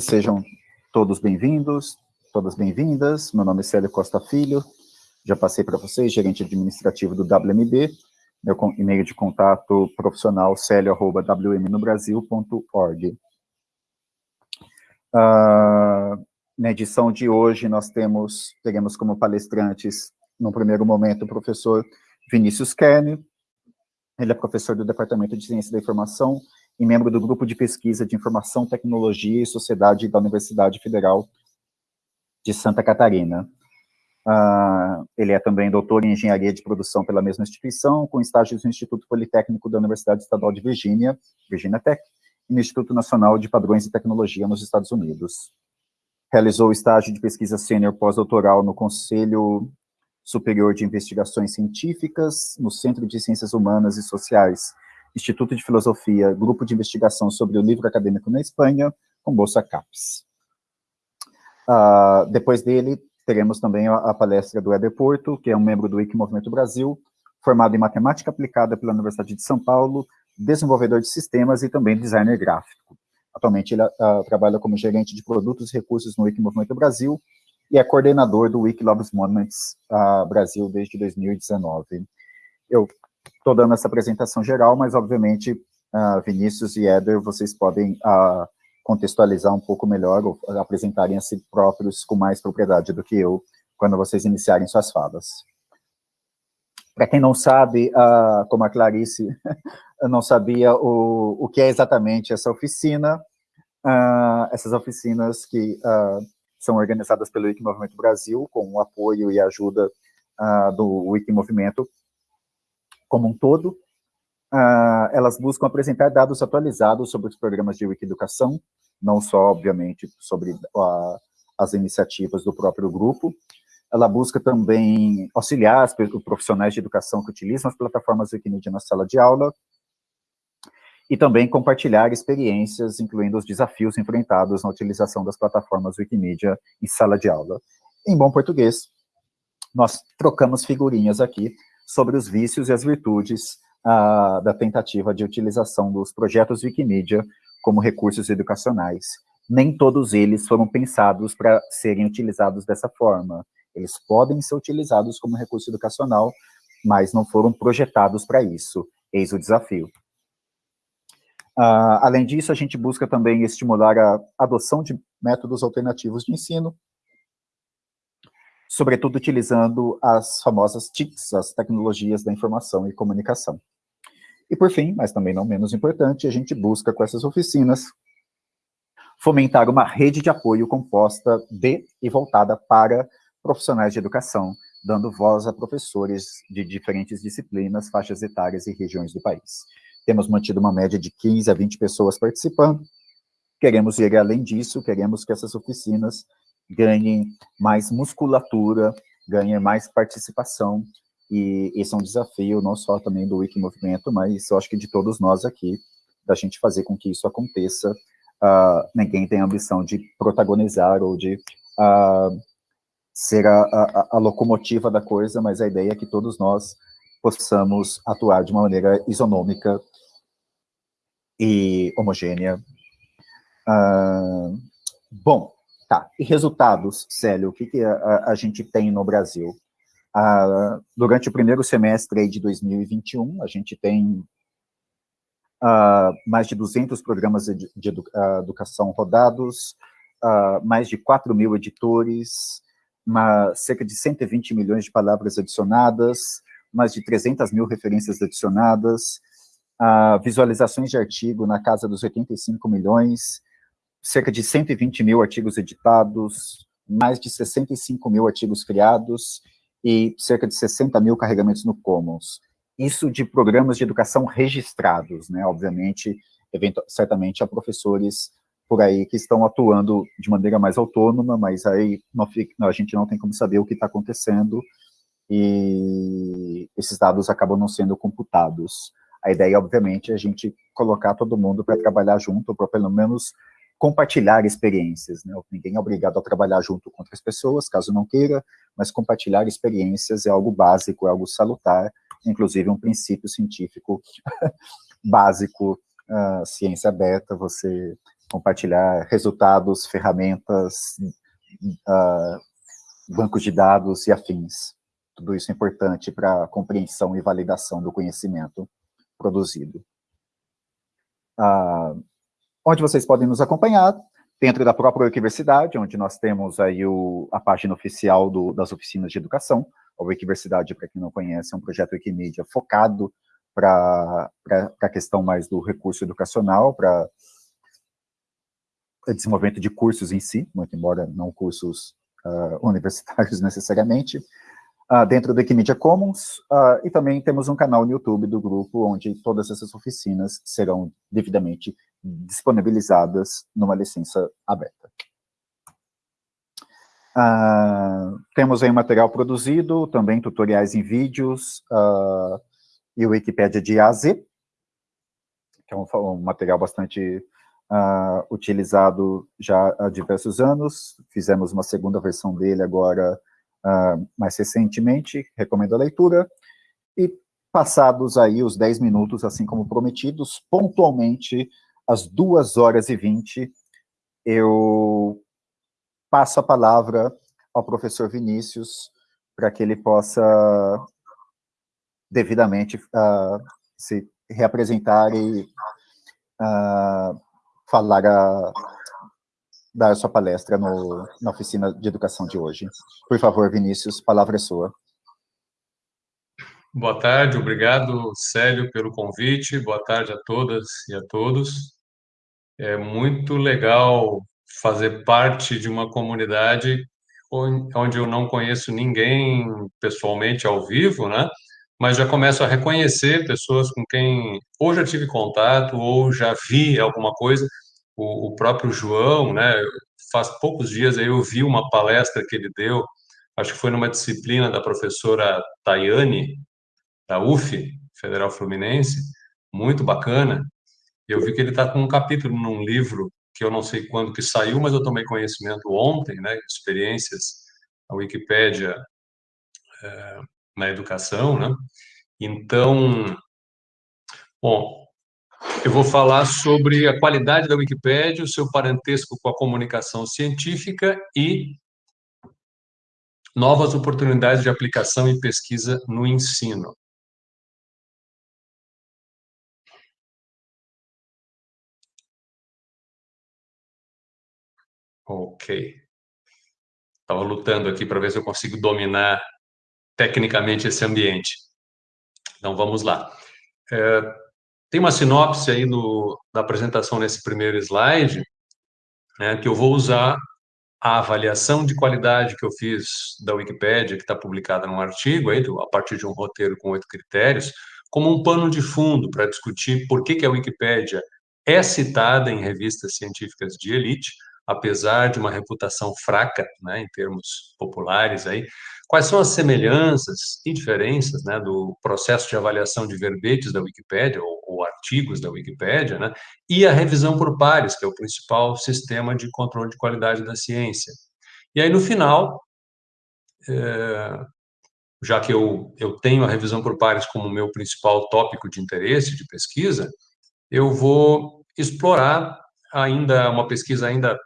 Sejam todos bem-vindos, todas bem-vindas. Meu nome é Célio Costa Filho, já passei para vocês, gerente administrativo do WMB, meu e-mail de contato profissional celio.wmnobrasil.org. Uh, na edição de hoje, nós temos, teremos como palestrantes, no primeiro momento, o professor Vinícius Kern, ele é professor do Departamento de Ciência da Informação e membro do Grupo de Pesquisa de Informação, Tecnologia e Sociedade da Universidade Federal de Santa Catarina. Uh, ele é também doutor em Engenharia de Produção pela mesma instituição, com estágios no Instituto Politécnico da Universidade Estadual de Virgínia, Virginia Tech, e no Instituto Nacional de Padrões e Tecnologia nos Estados Unidos. Realizou estágio de pesquisa sênior pós-doutoral no Conselho Superior de Investigações Científicas, no Centro de Ciências Humanas e Sociais Instituto de Filosofia, Grupo de Investigação sobre o Livro Acadêmico na Espanha, com Bolsa CAPES. Uh, depois dele, teremos também a, a palestra do Weber Porto, que é um membro do Wiki Movimento Brasil, formado em Matemática Aplicada pela Universidade de São Paulo, desenvolvedor de sistemas e também designer gráfico. Atualmente ele uh, trabalha como gerente de produtos e recursos no Wiki Movimento Brasil e é coordenador do Wiki Loves Monuments uh, Brasil desde 2019. Eu estou dando essa apresentação geral, mas, obviamente, uh, Vinícius e Éder, vocês podem uh, contextualizar um pouco melhor, ou apresentarem a si próprios com mais propriedade do que eu, quando vocês iniciarem suas falas. Para quem não sabe, uh, como a Clarice não sabia o, o que é exatamente essa oficina, essas oficinas que são organizadas pelo Wiki Movimento Brasil, com o apoio e ajuda do Wiki Movimento, como um todo, uh, elas buscam apresentar dados atualizados sobre os programas de Wikiducação, não só, obviamente, sobre as iniciativas do próprio grupo, ela busca também auxiliar os profissionais de educação que utilizam as plataformas Wikimedia na sala de aula, e também compartilhar experiências, incluindo os desafios enfrentados na utilização das plataformas Wikimedia em sala de aula. Em bom português, nós trocamos figurinhas aqui sobre os vícios e as virtudes uh, da tentativa de utilização dos projetos Wikimedia como recursos educacionais. Nem todos eles foram pensados para serem utilizados dessa forma. Eles podem ser utilizados como recurso educacional, mas não foram projetados para isso. Eis o desafio. Uh, além disso, a gente busca também estimular a adoção de métodos alternativos de ensino, sobretudo utilizando as famosas TICs, as tecnologias da informação e comunicação. E por fim, mas também não menos importante, a gente busca com essas oficinas fomentar uma rede de apoio composta de e voltada para profissionais de educação, dando voz a professores de diferentes disciplinas, faixas etárias e regiões do país. Temos mantido uma média de 15 a 20 pessoas participando, queremos ir além disso, queremos que essas oficinas ganhem mais musculatura, ganhem mais participação, e esse é um desafio não só também do Wiki Movimento, mas eu acho que de todos nós aqui, da gente fazer com que isso aconteça. Uh, ninguém tem a ambição de protagonizar ou de uh, ser a, a, a, locomotiva da coisa, mas a ideia é que todos nós possamos atuar de uma maneira isonômica e homogênea. Uh, bom, Tá, e resultados, Célio, o que, que a, a, gente tem no Brasil? Ah, durante o primeiro semestre de 2021, a gente tem ah, mais de 200 programas de, de edu, ah, educação rodados, mais de 4 mil editores, uma, cerca de 120 milhões de palavras adicionadas, mais de 300 mil referências adicionadas, visualizações de artigo na casa dos 85 milhões, cerca de 120 mil artigos editados, mais de 65 mil artigos criados e cerca de 60 mil carregamentos no Commons. Isso de programas de educação registrados, né? Obviamente, certamente há professores por aí que estão atuando de maneira mais autônoma, mas aí não, a gente não tem como saber o que está acontecendo e esses dados acabam não sendo computados. A ideia, obviamente, é a gente colocar todo mundo para trabalhar junto, para pelo menos compartilhar experiências, né? Ninguém é obrigado a trabalhar junto com outras pessoas, caso não queira, mas compartilhar experiências é algo básico, é algo salutar, inclusive um princípio científico básico, uh, ciência aberta, você compartilhar resultados, ferramentas, uh, bancos de dados e afins. Tudo isso é importante para a compreensão e validação do conhecimento produzido. Uh, onde vocês podem nos acompanhar, dentro da própria Wikiversidade, onde nós temos aí o, a página oficial do, das oficinas de educação. A Wikiversidade, para quem não conhece, é um projeto Wikimedia focado para a questão mais do recurso educacional, para desenvolvimento de cursos em si, muito embora não cursos uh, universitários necessariamente, uh, dentro do Wikimedia Commons, uh, e também temos um canal no YouTube do grupo, onde todas essas oficinas serão devidamente disponibilizadas numa licença aberta. Uh, temos aí material produzido, também tutoriais em vídeos, uh, e o Wikipédia de A a Z, que é um, um material bastante uh, utilizado já há diversos anos, fizemos uma segunda versão dele agora, mais recentemente, recomendo a leitura, e passados aí os 10 minutos, assim como prometidos, pontualmente às 2 horas e 20, eu passo a palavra ao professor Vinícius para que ele possa devidamente uh, se reapresentar e uh, falar a, dar sua palestra no, na oficina de educação de hoje. Por favor, Vinícius, palavra é sua. Boa tarde, obrigado, Célio, pelo convite. Boa tarde a todas e a todos. É muito legal fazer parte de uma comunidade onde eu não conheço ninguém pessoalmente ao vivo, né? Mas já começo a reconhecer pessoas com quem ou já tive contato ou já vi alguma coisa. O, o próprio João, né? Faz poucos dias aí eu vi uma palestra que ele deu, acho que foi numa disciplina da professora Tayane, da UF, Federal Fluminense, muito bacana. Eu vi que ele está com um capítulo num livro que eu não sei quando que saiu, mas eu tomei conhecimento ontem, né, experiências a Wikipédia é, na educação, né? Então, bom, eu vou falar sobre a qualidade da Wikipédia, o seu parentesco com a comunicação científica e novas oportunidades de aplicação e pesquisa no ensino. Ok. Estava lutando aqui para ver se eu consigo dominar tecnicamente esse ambiente. Então, vamos lá. É, tem uma sinopse aí do, da apresentação nesse primeiro slide, né, que eu vou usar a avaliação de qualidade que eu fiz da Wikipédia, que está publicada num artigo, aí, a partir de um roteiro com oito critérios, como um pano de fundo para discutir por que, que a Wikipédia é citada em revistas científicas de elite, apesar de uma reputação fraca, né, em termos populares aí, quais são as semelhanças e diferenças, né, do processo de avaliação de verbetes da Wikipédia ou, ou artigos da Wikipédia, né, e a revisão por pares, que é o principal sistema de controle de qualidade da ciência. E aí no final, é, já que eu, eu tenho a revisão por pares como meu principal tópico de interesse de pesquisa, eu vou explorar ainda uma pesquisa ainda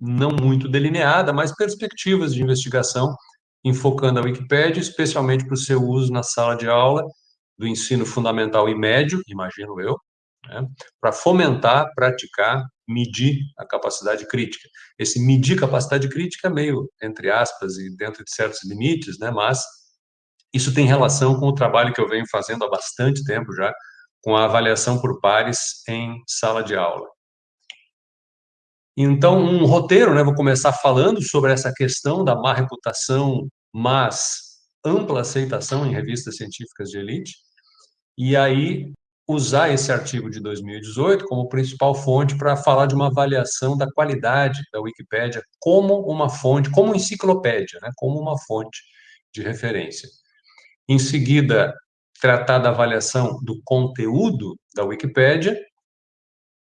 não muito delineada, mas perspectivas de investigação, enfocando a Wikipédia, especialmente para o seu uso na sala de aula do ensino fundamental e médio, imagino eu, né, para fomentar, praticar, medir a capacidade crítica. Esse medir capacidade crítica é meio, entre aspas, e dentro de certos limites, né, mas isso tem relação com o trabalho que eu venho fazendo há bastante tempo já, com a avaliação por pares em sala de aula. Então, um roteiro, né, vou começar falando sobre essa questão da má reputação, mas ampla aceitação em revistas científicas de elite, e aí usar esse artigo de 2018 como principal fonte para falar de uma avaliação da qualidade da Wikipédia como uma fonte, como enciclopédia, né, como uma fonte de referência. Em seguida, tratar da avaliação do conteúdo da Wikipédia,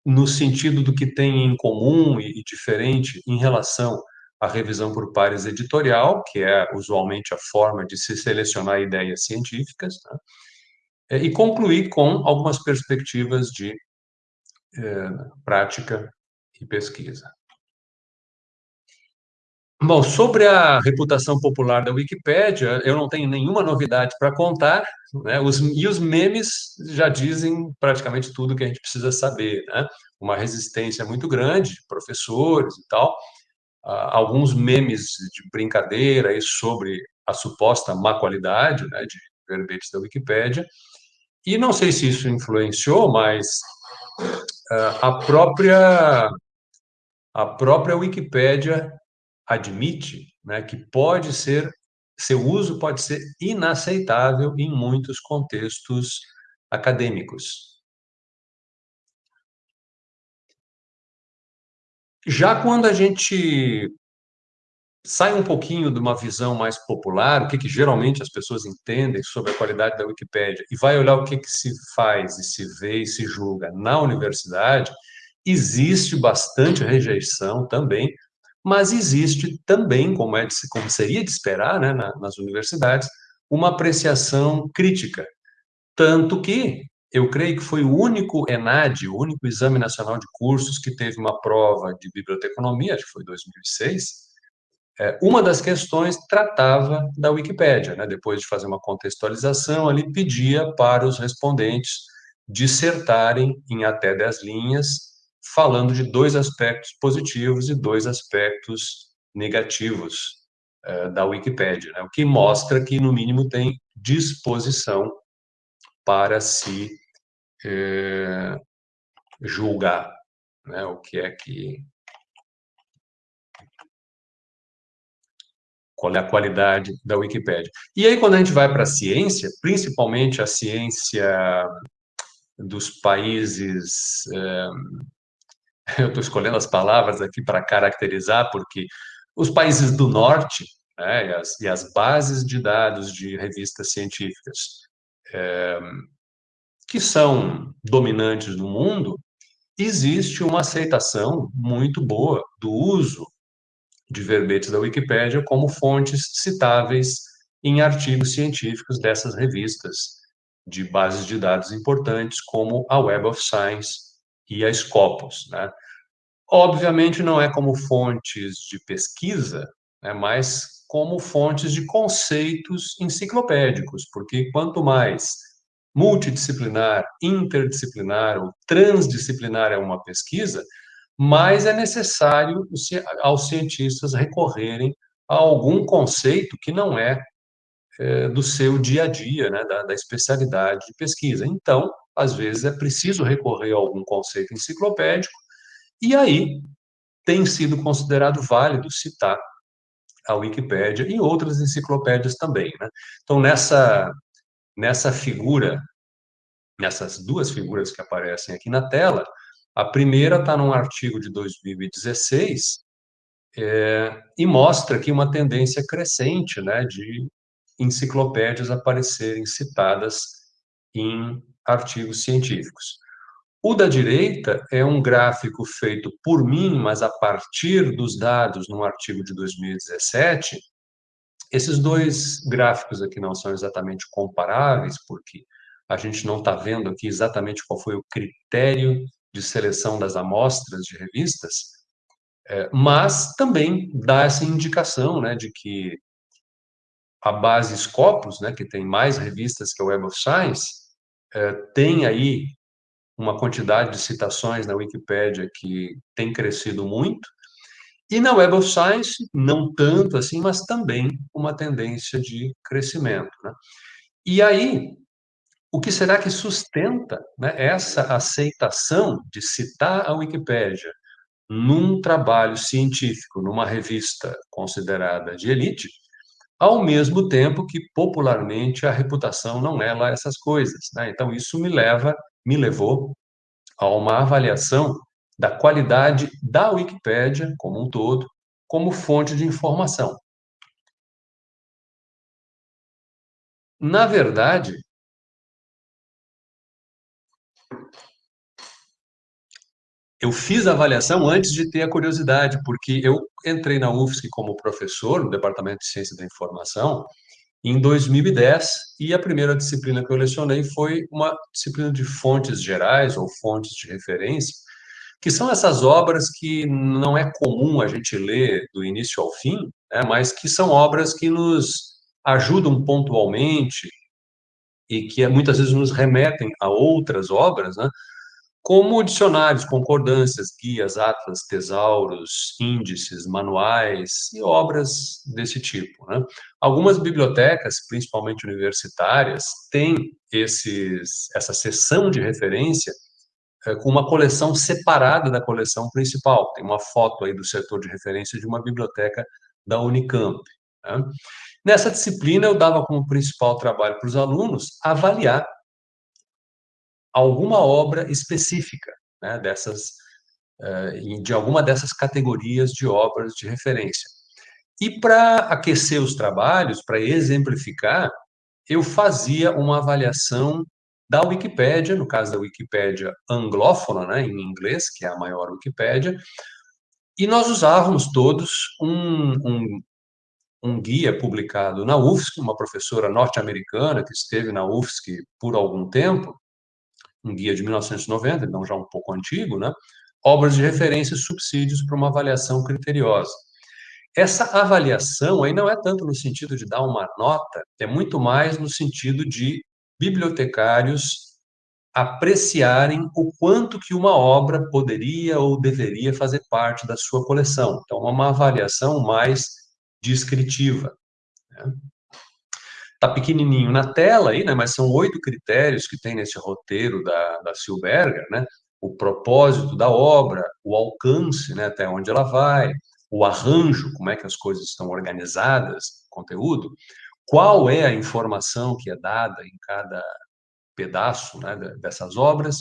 no sentido do que tem em comum e, diferente em relação à revisão por pares editorial, que é usualmente a forma de se selecionar ideias científicas, né? É, e concluir com algumas perspectivas de é, prática e pesquisa. Bom, sobre a reputação popular da Wikipédia, eu não tenho nenhuma novidade para contar, né? Os, e os memes já dizem praticamente tudo que a gente precisa saber, né? Uma resistência muito grande, professores e tal, uh, alguns memes de brincadeira sobre a suposta má qualidade né, de verbetes da Wikipédia, e não sei se isso influenciou, mas uh, a própria a própria Wikipédia admite né, que pode ser, seu uso pode ser inaceitável em muitos contextos acadêmicos. Já quando a gente sai um pouquinho de uma visão mais popular, o que, que geralmente as pessoas entendem sobre a qualidade da Wikipédia, e vai olhar o que, que se faz e se vê e se julga na universidade, existe bastante rejeição também mas existe também, como, é de, como seria de esperar né, na, nas universidades, uma apreciação crítica. Tanto que eu creio que foi o único ENAD, o único Exame Nacional de Cursos, que teve uma prova de biblioteconomia, acho que foi 2006. É, uma das questões tratava da Wikipédia, né? depois de fazer uma contextualização, ali pedia para os respondentes dissertarem em até 10 linhas falando de dois aspectos positivos e dois aspectos negativos uh, da Wikipédia, né? o que mostra que, no mínimo, tem disposição para se eh, julgar né? o que é que. Qual é a qualidade da Wikipédia. E aí, quando a gente vai para a ciência, principalmente a ciência dos países eh, eu estou escolhendo as palavras aqui para caracterizar, porque os países do norte né, e, as, e, as, bases de dados de revistas científicas é, que são dominantes do mundo, existe uma aceitação muito boa do uso de verbetes da Wikipédia como fontes citáveis em artigos científicos dessas revistas de bases de dados importantes, como a Web of Science e a Scopus. Né? Obviamente, não é como fontes de pesquisa, né, mas como fontes de conceitos enciclopédicos, porque quanto mais multidisciplinar, interdisciplinar ou transdisciplinar é uma pesquisa, mais é necessário aos cientistas recorrerem a algum conceito que não é, é do seu dia a dia, né, da, da especialidade de pesquisa. Então, às vezes é preciso recorrer a algum conceito enciclopédico, e aí tem sido considerado válido citar a Wikipédia e outras enciclopédias também. Né? Então, nessa, nessa figura, nessas duas figuras que aparecem aqui na tela, a primeira está num artigo de 2016 é, e mostra aqui uma tendência crescente né, de enciclopédias aparecerem citadas em artigos científicos. O da direita é um gráfico feito por mim, mas a partir dos dados num artigo de 2017. Esses dois gráficos aqui não são exatamente comparáveis, porque a gente não está vendo aqui exatamente qual foi o critério de seleção das amostras de revistas, é, mas também dá essa indicação né, de que a base Scopus, né, que tem mais revistas que a Web of Science, é, tem aí uma quantidade de citações na Wikipédia que tem crescido muito, e na Web of Science, não tanto assim, mas também uma tendência de crescimento. Né? E aí, o que será que sustenta né, essa aceitação de citar a Wikipédia num trabalho científico, numa revista considerada de elite, ao mesmo tempo que popularmente a reputação não é lá essas coisas. Né? Então, isso me leva, me levou a uma avaliação da qualidade da Wikipédia como um todo, como fonte de informação. Na verdade, eu fiz a avaliação antes de ter a curiosidade, porque eu entrei na UFSC como professor no Departamento de Ciência da Informação em 2010 e a primeira disciplina que eu lecionei foi uma disciplina de fontes gerais ou fontes de referência, que são essas obras que não é comum a gente ler do início ao fim, né, mas que são obras que nos ajudam pontualmente e que muitas vezes nos remetem a outras obras, né, como dicionários, concordâncias, guias, atlas, tesauros, índices, manuais e obras desse tipo. Né? Algumas bibliotecas, principalmente universitárias, têm esses, essa seção de referência é, com uma coleção separada da coleção principal. Tem uma foto aí do setor de referência de uma biblioteca da Unicamp. Né? Nessa disciplina, eu dava como principal trabalho para os alunos avaliar alguma obra específica né, dessas, uh, de alguma dessas categorias de obras de referência. E para aquecer os trabalhos, para exemplificar, eu fazia uma avaliação da Wikipédia, no caso da Wikipédia anglófona, né, em inglês, que é a maior Wikipédia, e nós usávamos todos um, um, um guia publicado na UFSC, uma professora norte-americana que esteve na UFSC por algum tempo, um guia de 1990, então já um pouco antigo, né? Obras de referência e subsídios para uma avaliação criteriosa. Essa avaliação aí não é tanto no sentido de dar uma nota, é muito mais no sentido de bibliotecários apreciarem o quanto que uma obra poderia ou deveria fazer parte da sua coleção. Então, uma avaliação mais descritiva. Né? Está pequenininho na tela aí, né? Mas são oito critérios que tem nesse roteiro da, da Silberger, né? O propósito da obra, o alcance, né? Até onde ela vai, o arranjo, como é que as coisas estão organizadas, conteúdo, qual é a informação que é dada em cada pedaço né, dessas obras,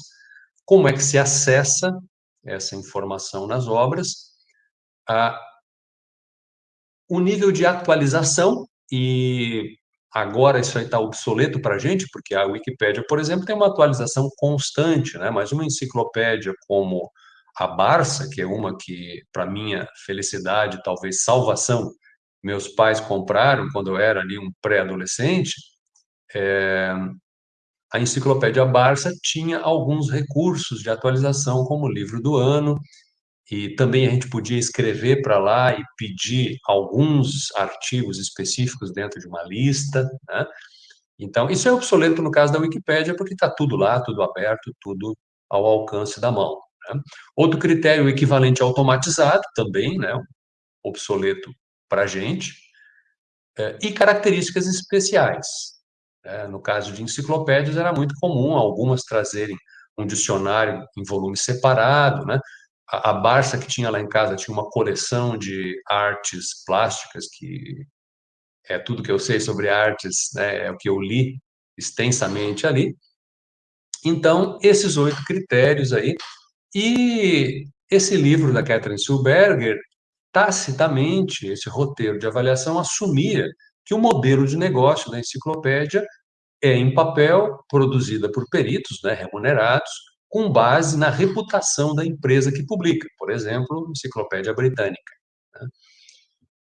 como é que se acessa essa informação nas obras, a, o nível de atualização e Agora isso aí está obsoleto para a gente, porque a Wikipédia, por exemplo, tem uma atualização constante, né? mas uma enciclopédia como a Barça, que é uma que, para minha felicidade, talvez salvação, meus pais compraram quando eu era ali um pré-adolescente, é... a enciclopédia Barça tinha alguns recursos de atualização, como livro do ano, e também a gente podia escrever para lá e pedir alguns artigos específicos dentro de uma lista, né? Então, isso é obsoleto no caso da Wikipédia, porque está tudo lá, tudo aberto, tudo ao alcance da mão. Né? Outro critério, equivalente automatizado, também, né? obsoleto para a gente, é, e características especiais. Né? No caso de enciclopédias, era muito comum algumas trazerem um dicionário em volume separado, né? A, Barça que tinha lá em casa tinha uma coleção de artes plásticas que é tudo que eu sei sobre artes, né, é o que eu li extensamente ali. Então, esses oito critérios aí, e esse livro da Catherine Silberger, tacitamente, esse roteiro de avaliação assumia que o modelo de negócio da enciclopédia é em papel, produzida por peritos, né, remunerados, com base na reputação da empresa que publica, por exemplo, Enciclopédia Britânica. Né?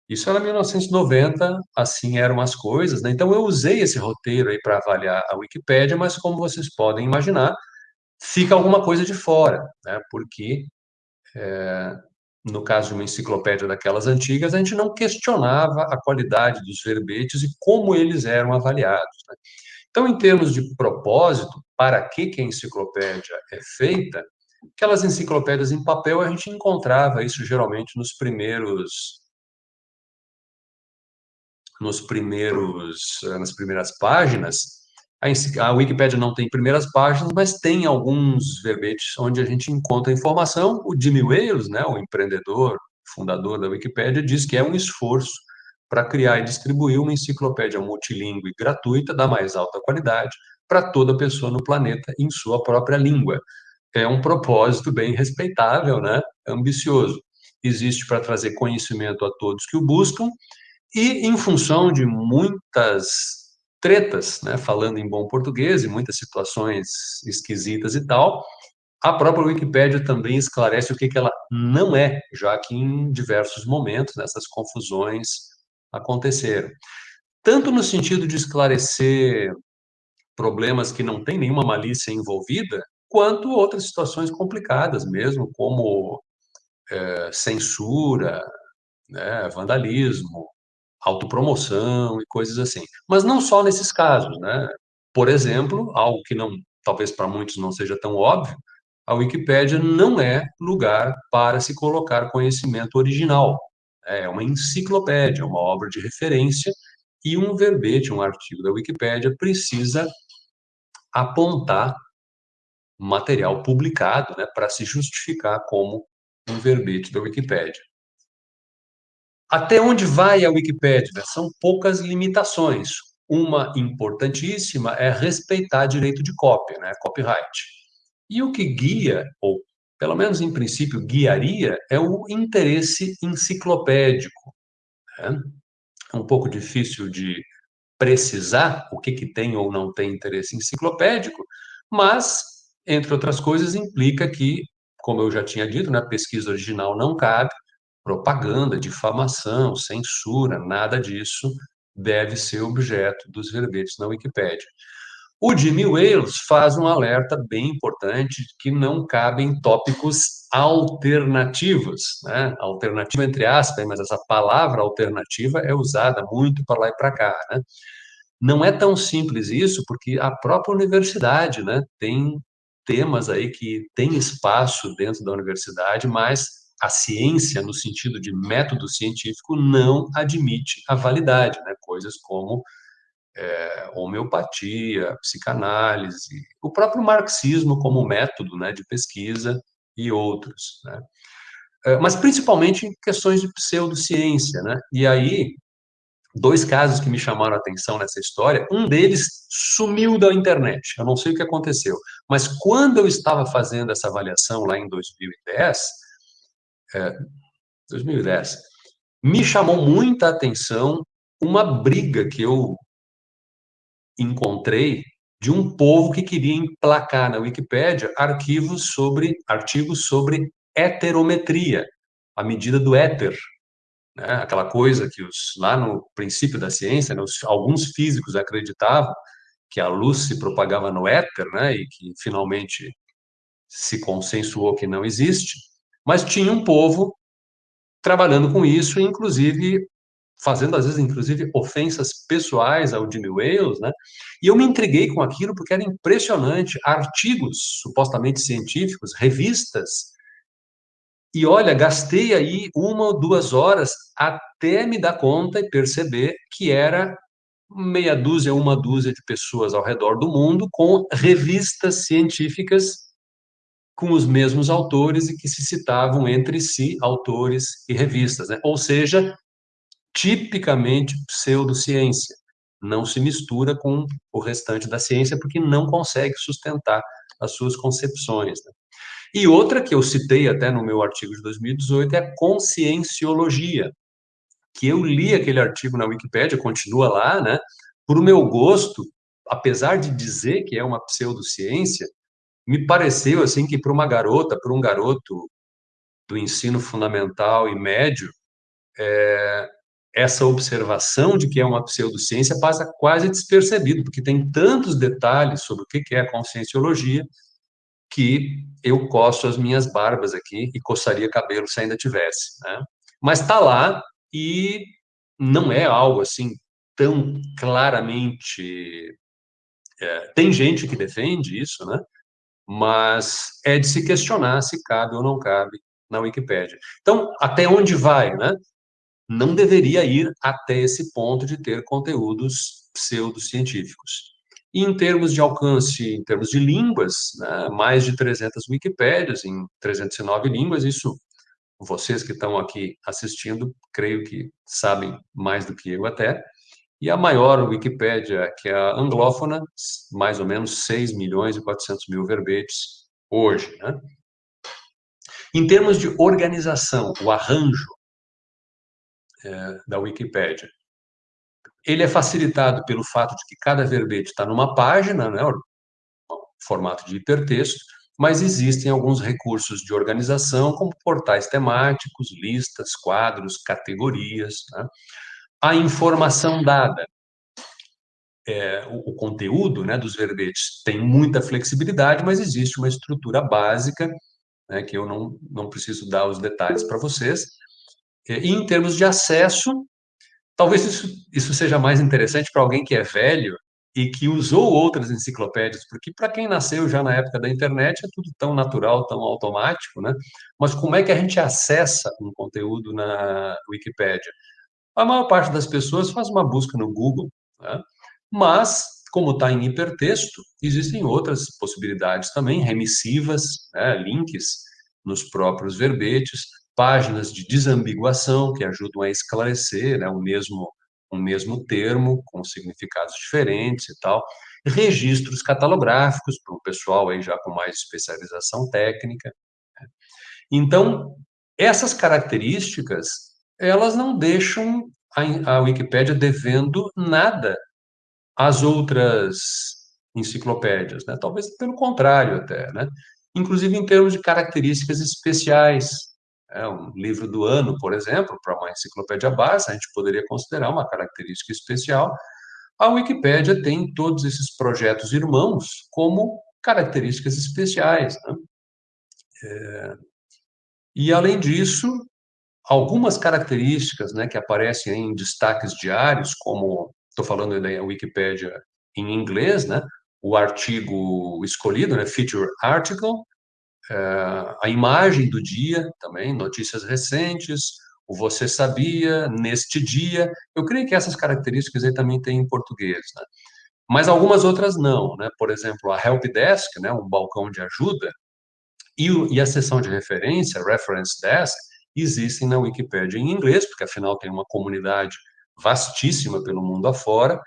Isso era 1990, assim eram as coisas, né? Então eu usei esse roteiro aí para avaliar a Wikipédia, mas como vocês podem imaginar, fica alguma coisa de fora, né? Porque é, no caso de uma enciclopédia daquelas antigas, a gente não questionava a qualidade dos verbetes e como eles eram avaliados. Né? Então, em termos de propósito, para que, que a enciclopédia é feita, aquelas enciclopédias em papel, a gente encontrava isso geralmente nos primeiros nos primeiros eh, nas primeiras páginas. A, a Wikipédia não tem primeiras páginas, mas tem alguns verbetes onde a gente encontra informação. O Jimmy Wales, né, o empreendedor, fundador da Wikipédia, diz que é um esforço para criar e distribuir uma enciclopédia multilingüe gratuita da mais alta qualidade para toda pessoa no planeta em sua própria língua. É um propósito bem respeitável, né? ambicioso. Existe para trazer conhecimento a todos que o buscam e em função de muitas tretas, né, falando em bom português, e muitas situações esquisitas e tal, a própria Wikipédia também esclarece o que, que ela não é, já que em diversos momentos, nessas confusões, aconteceram. Tanto no sentido de esclarecer problemas que não tem nenhuma malícia envolvida, quanto outras situações complicadas mesmo, como é, censura, né, vandalismo, autopromoção e coisas assim. Mas não só nesses casos, né? Por exemplo, algo que não, talvez para muitos não seja tão óbvio, a Wikipédia não é lugar para se colocar conhecimento original. É uma enciclopédia, uma obra de referência e um verbete, um artigo da Wikipédia precisa apontar material publicado, né, para se justificar como um verbete da Wikipédia. Até onde vai a Wikipédia? São poucas limitações. Uma importantíssima é respeitar direito de cópia, né, copyright. E o que guia, ou pelo menos em princípio guiaria, é o interesse enciclopédico. Né? É um pouco difícil de precisar o que, que tem ou não tem interesse enciclopédico, mas, entre outras coisas, implica que, como eu já tinha dito, né, a pesquisa original não cabe, propaganda, difamação, censura, nada disso deve ser objeto dos verbetes na Wikipédia. O Jimmy Wales faz um alerta bem importante que não cabem tópicos alternativos, né? Alternativa entre aspas, mas essa palavra alternativa é usada muito para lá e para cá, né? Não é tão simples isso, porque a própria universidade, né, tem temas aí que tem espaço dentro da universidade, mas a ciência, no sentido de método científico, não admite a validade, né? Coisas como é, homeopatia, psicanálise, o próprio marxismo como método né, de pesquisa e outros. Né? É, mas principalmente em questões de pseudociência. Né? E aí, dois casos que me chamaram a atenção nessa história, um deles sumiu da internet, eu não sei o que aconteceu, mas quando eu estava fazendo essa avaliação lá em 2010, é, 2010, me chamou muita atenção uma briga que eu encontrei de um povo que queria emplacar na Wikipédia arquivos sobre artigos sobre heterometria, a medida do éter, né? aquela coisa que os, lá no princípio da ciência, né, os, alguns físicos acreditavam que a luz se propagava no éter, né, e que finalmente se consensuou que não existe, mas tinha um povo trabalhando com isso, inclusive fazendo às vezes inclusive ofensas pessoais ao Jimmy Wales, né? E eu me intriguei com aquilo porque era impressionante, artigos supostamente científicos, revistas. E olha, gastei aí uma ou duas horas até me dar conta e perceber que era meia dúzia, uma dúzia de pessoas ao redor do mundo com revistas científicas com os mesmos autores e que se citavam entre si autores e revistas, né? Ou seja, tipicamente pseudociência. Não se mistura com o restante da ciência porque não consegue sustentar as suas concepções. Né? E outra que eu citei até no meu artigo de 2018 é a conscienciologia, que eu li aquele artigo na Wikipédia, continua lá, né? Por meu gosto, apesar de dizer que é uma pseudociência, me pareceu assim que para uma garota, para um garoto do ensino fundamental e médio, é, essa observação de que é uma pseudociência passa quase despercebido, porque tem tantos detalhes sobre o que é a conscienciologia que eu coço as minhas barbas aqui e coçaria cabelo se ainda tivesse. Né? Mas está lá e não é algo assim tão claramente. É, tem gente que defende isso, né? mas é de se questionar se cabe ou não cabe na Wikipédia. Então, até onde vai, né? Não deveria ir até esse ponto de ter conteúdos pseudocientíficos. E em termos de alcance, em termos de línguas, né, mais de 300 Wikipédias em 309 línguas, isso vocês que estão aqui assistindo, creio que sabem mais do que eu até. E a maior Wikipédia, que é a anglófona, mais ou menos 6 milhões e 400 mil verbetes hoje. Né? Em termos de organização, o arranjo é, da Wikipédia. Ele é facilitado pelo fato de que cada verbete está numa página, né, formato de hipertexto, mas existem alguns recursos de organização, como portais temáticos, listas, quadros, categorias. Né? A informação dada. é, o, o, conteúdo né, dos verbetes tem muita flexibilidade, mas existe uma estrutura básica, né, que eu não, não preciso dar os detalhes para vocês. E em termos de acesso, talvez isso, isso seja mais interessante para alguém que é velho e que usou outras enciclopédias, porque para quem nasceu já na época da internet é tudo tão natural, tão automático, né? Mas como é que a gente acessa um conteúdo na Wikipédia? A maior parte das pessoas faz uma busca no Google, né? mas como está em hipertexto, existem outras possibilidades também, remissivas, né? links nos próprios verbetes, páginas de desambiguação que ajudam a esclarecer né? o mesmo um mesmo termo com significados diferentes e tal, registros catalográficos para o pessoal aí já com mais especialização técnica. Né? Então, essas características, elas não deixam a, a Wikipédia devendo nada às outras enciclopédias, né? Talvez pelo contrário até, né? Inclusive em termos de características especiais, é, um livro do ano, por exemplo, para uma enciclopédia básica, a gente poderia considerar uma característica especial. A Wikipédia tem todos esses projetos irmãos como características especiais. Né? É, e, além disso, algumas características né, que aparecem em destaques diários, como estou falando da Wikipédia em inglês, né, o artigo escolhido, né, feature article, a imagem do dia também, notícias recentes, o você sabia, neste dia. Eu creio que essas características aí também tem em português, né? Mas algumas outras não, né? Por exemplo, a Help Desk, né, um balcão de ajuda, e, e a seção de referência, Reference Desk, existem na Wikipedia em inglês, porque afinal tem uma comunidade vastíssima pelo mundo afora.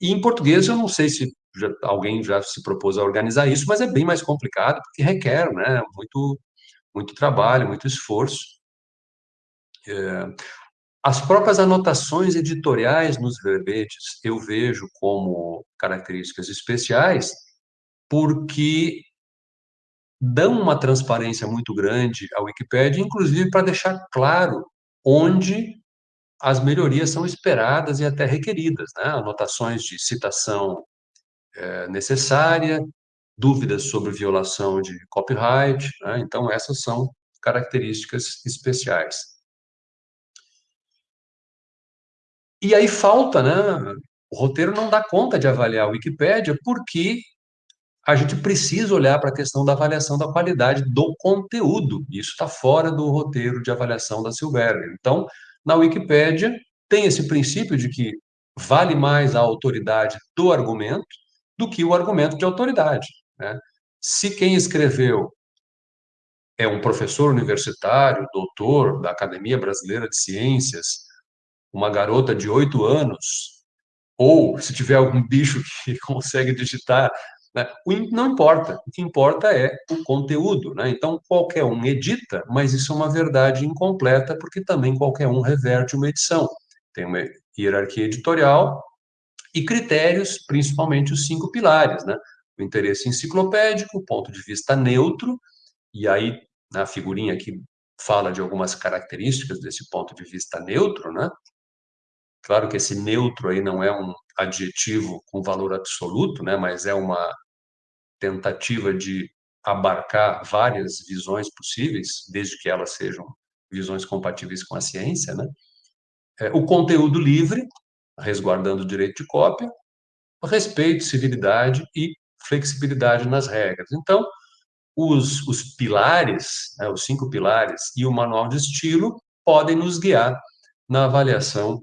E em português eu não sei se já, alguém já se propôs a organizar isso, mas é bem mais complicado, porque requer né, muito, muito trabalho, muito esforço. É, as próprias anotações editoriais nos verbetes eu vejo como características especiais, porque dão uma transparência muito grande à Wikipédia, inclusive para deixar claro onde as melhorias são esperadas e até requeridas, né? anotações de citação é, necessária, dúvidas sobre violação de copyright, né? então essas são características especiais. E aí falta, né? O roteiro não dá conta de avaliar a Wikipédia porque a gente precisa olhar para a questão da avaliação da qualidade do conteúdo. Isso está fora do roteiro de avaliação da Silberger. Então, na Wikipédia, tem esse princípio de que vale mais a autoridade do argumento do que o argumento de autoridade. Né? Se quem escreveu é um professor universitário, doutor da Academia Brasileira de Ciências, uma garota de oito anos, ou se tiver algum bicho que consegue digitar, né? não importa. O que importa é o conteúdo. Né? Então, qualquer um edita, mas isso é uma verdade incompleta, porque também qualquer um reverte uma edição. Tem uma hierarquia editorial, e critérios, principalmente os cinco pilares, né? O interesse enciclopédico, ponto de vista neutro, e aí na figurinha aqui fala de algumas características desse ponto de vista neutro, né? Claro que esse neutro aí não é um adjetivo com valor absoluto, né? Mas é uma tentativa de abarcar várias visões possíveis, desde que elas sejam visões compatíveis com a ciência, né? É, o conteúdo livre, resguardando o direito de cópia, respeito, civilidade e flexibilidade nas regras. Então, os, os pilares, né, os cinco pilares e o manual de estilo podem nos guiar na avaliação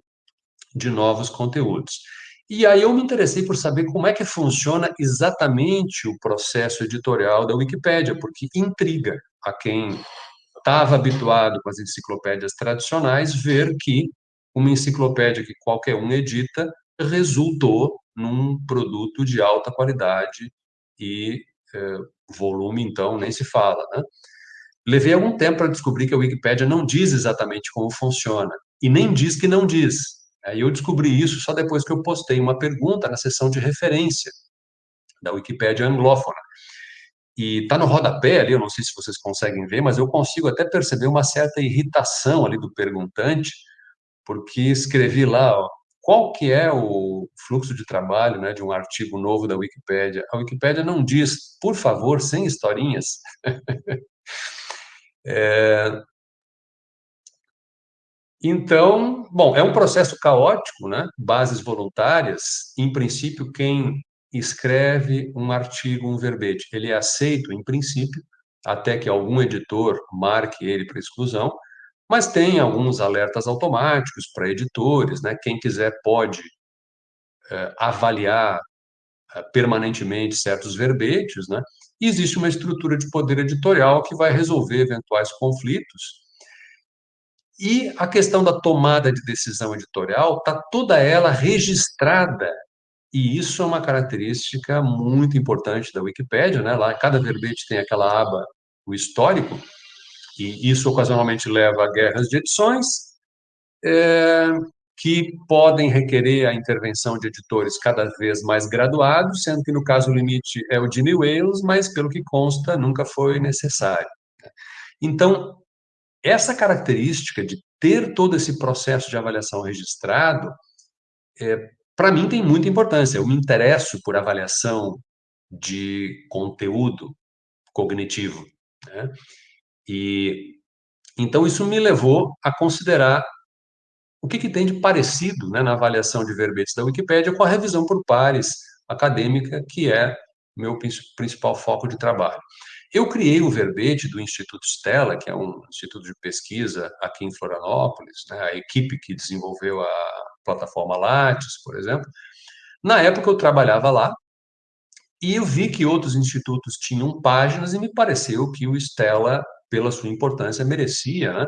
de novos conteúdos. E aí eu me interessei por saber como é que funciona exatamente o processo editorial da Wikipédia, porque intriga a quem estava habituado com as enciclopédias tradicionais ver que uma enciclopédia que qualquer um edita resultou num produto de alta qualidade e é, volume, então, nem se fala. Né? Levei algum tempo para descobrir que a Wikipédia não diz exatamente como funciona, e nem diz que não diz. Eu descobri isso só depois que eu postei uma pergunta na seção de referência da Wikipédia anglófona. E está no rodapé ali, eu não sei se vocês conseguem ver, mas eu consigo até perceber uma certa irritação ali do perguntante, porque escrevi lá, ó, qual que é o fluxo de trabalho né, de um artigo novo da Wikipédia? A Wikipédia não diz, por favor, sem historinhas. é... Então, bom, é um processo caótico, né? Bases voluntárias, em princípio, quem escreve um artigo, um verbete, ele é aceito, em princípio, até que algum editor marque ele para exclusão, mas tem alguns alertas automáticos para editores, né? Quem quiser pode é, avaliar é, permanentemente certos verbetes, né? E existe uma estrutura de poder editorial que vai resolver eventuais conflitos. E a questão da tomada de decisão editorial está toda ela registrada e isso é uma característica muito importante da Wikipédia, né? Lá cada verbete tem aquela aba, o histórico, e isso ocasionalmente leva a guerras de edições, é, que podem requerer a intervenção de editores cada vez mais graduados, sendo que no caso o limite é o Jimmy Wales, mas pelo que consta nunca foi necessário. Então, essa característica de ter todo esse processo de avaliação registrado é, para mim tem muita importância. Eu me interesso por avaliação de conteúdo cognitivo. Né? E então isso me levou a considerar o que, que tem de parecido né, na avaliação de verbetes da Wikipédia com a revisão por pares acadêmica, que é meu principal foco de trabalho. Eu criei o verbete do Instituto Stella, que é um instituto de pesquisa aqui em Florianópolis, né, a equipe que desenvolveu a plataforma Lattes, por exemplo. Na época eu trabalhava lá e eu vi que outros institutos tinham páginas e me pareceu que o Stella, pela sua importância, merecia, né?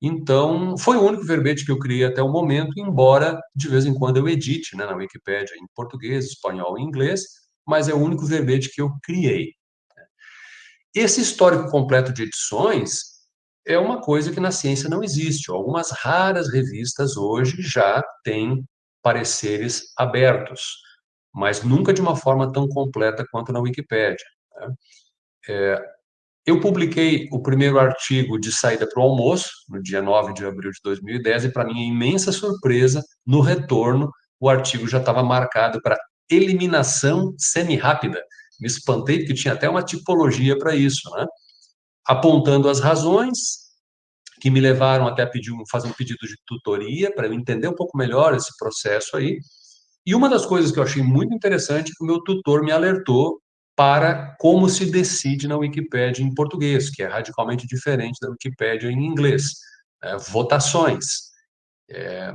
Então, foi o único verbete que eu criei até o momento, embora de vez em quando eu edite né, na Wikipédia em português, espanhol e inglês, mas é o único verbete que eu criei. Esse histórico completo de edições é uma coisa que na ciência não existe. Algumas raras revistas hoje já têm pareceres abertos, mas nunca de uma forma tão completa quanto na Wikipédia. Né? É, eu publiquei o primeiro artigo de saída para o almoço, no dia 9 de abril de 2010, e para minha imensa surpresa, no retorno, o artigo já estava marcado para eliminação semi-rápida. Me espantei, porque tinha até uma tipologia para isso, né? apontando as razões que me levaram até a pedir fazer um pedido de tutoria para eu entender um pouco melhor esse processo aí. E uma das coisas que eu achei muito interessante é o meu tutor me alertou para como se decide na Wikipédia em português, que é radicalmente diferente da Wikipédia em inglês. É, votações. É...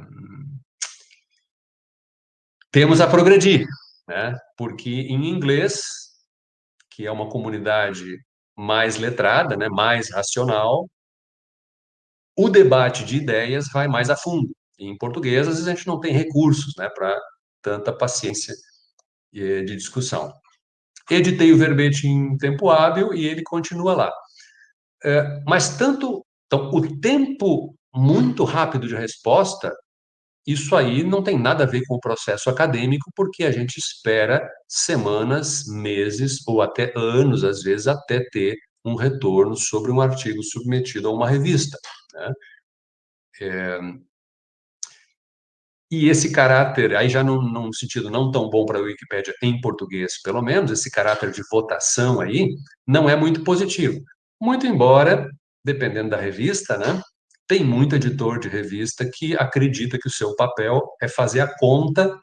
Temos a progredir, né? porque em inglês, que é uma comunidade mais letrada, né, mais racional, o debate de ideias vai mais a fundo. Em português, às vezes a gente não tem recursos né, para tanta paciência de discussão. Editei o verbete em tempo hábil e ele continua lá. É, mas tanto então, o tempo muito rápido de resposta isso aí não tem nada a ver com o processo acadêmico, porque a gente espera semanas, meses ou até anos, às vezes, até ter um retorno sobre um artigo submetido a uma revista. Né? É... E esse caráter, aí já num, num sentido não tão bom para a Wikipédia em português, pelo menos, esse caráter de votação aí, não é muito positivo. Muito embora, dependendo da revista, né, tem muito editor de revista que acredita que o seu papel é fazer a conta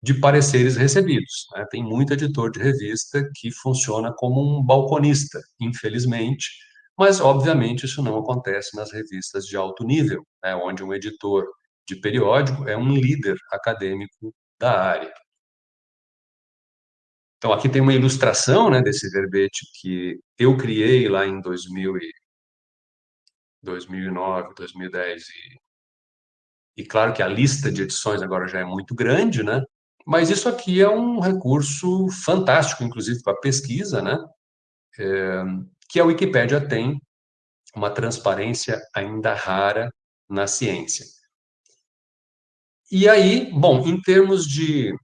de pareceres recebidos. Né? Tem muito editor de revista que funciona como um balconista, infelizmente, mas, obviamente, isso não acontece nas revistas de alto nível, né? onde um editor de periódico é um líder acadêmico da área. Então, aqui tem uma ilustração né, desse verbete que eu criei lá em 2000 e 2009, 2010 e, e claro que a lista de edições agora já é muito grande, né? Mas isso aqui é um recurso fantástico, inclusive para pesquisa, né? É, que a Wikipédia tem uma transparência ainda rara na ciência. E aí, bom, em termos de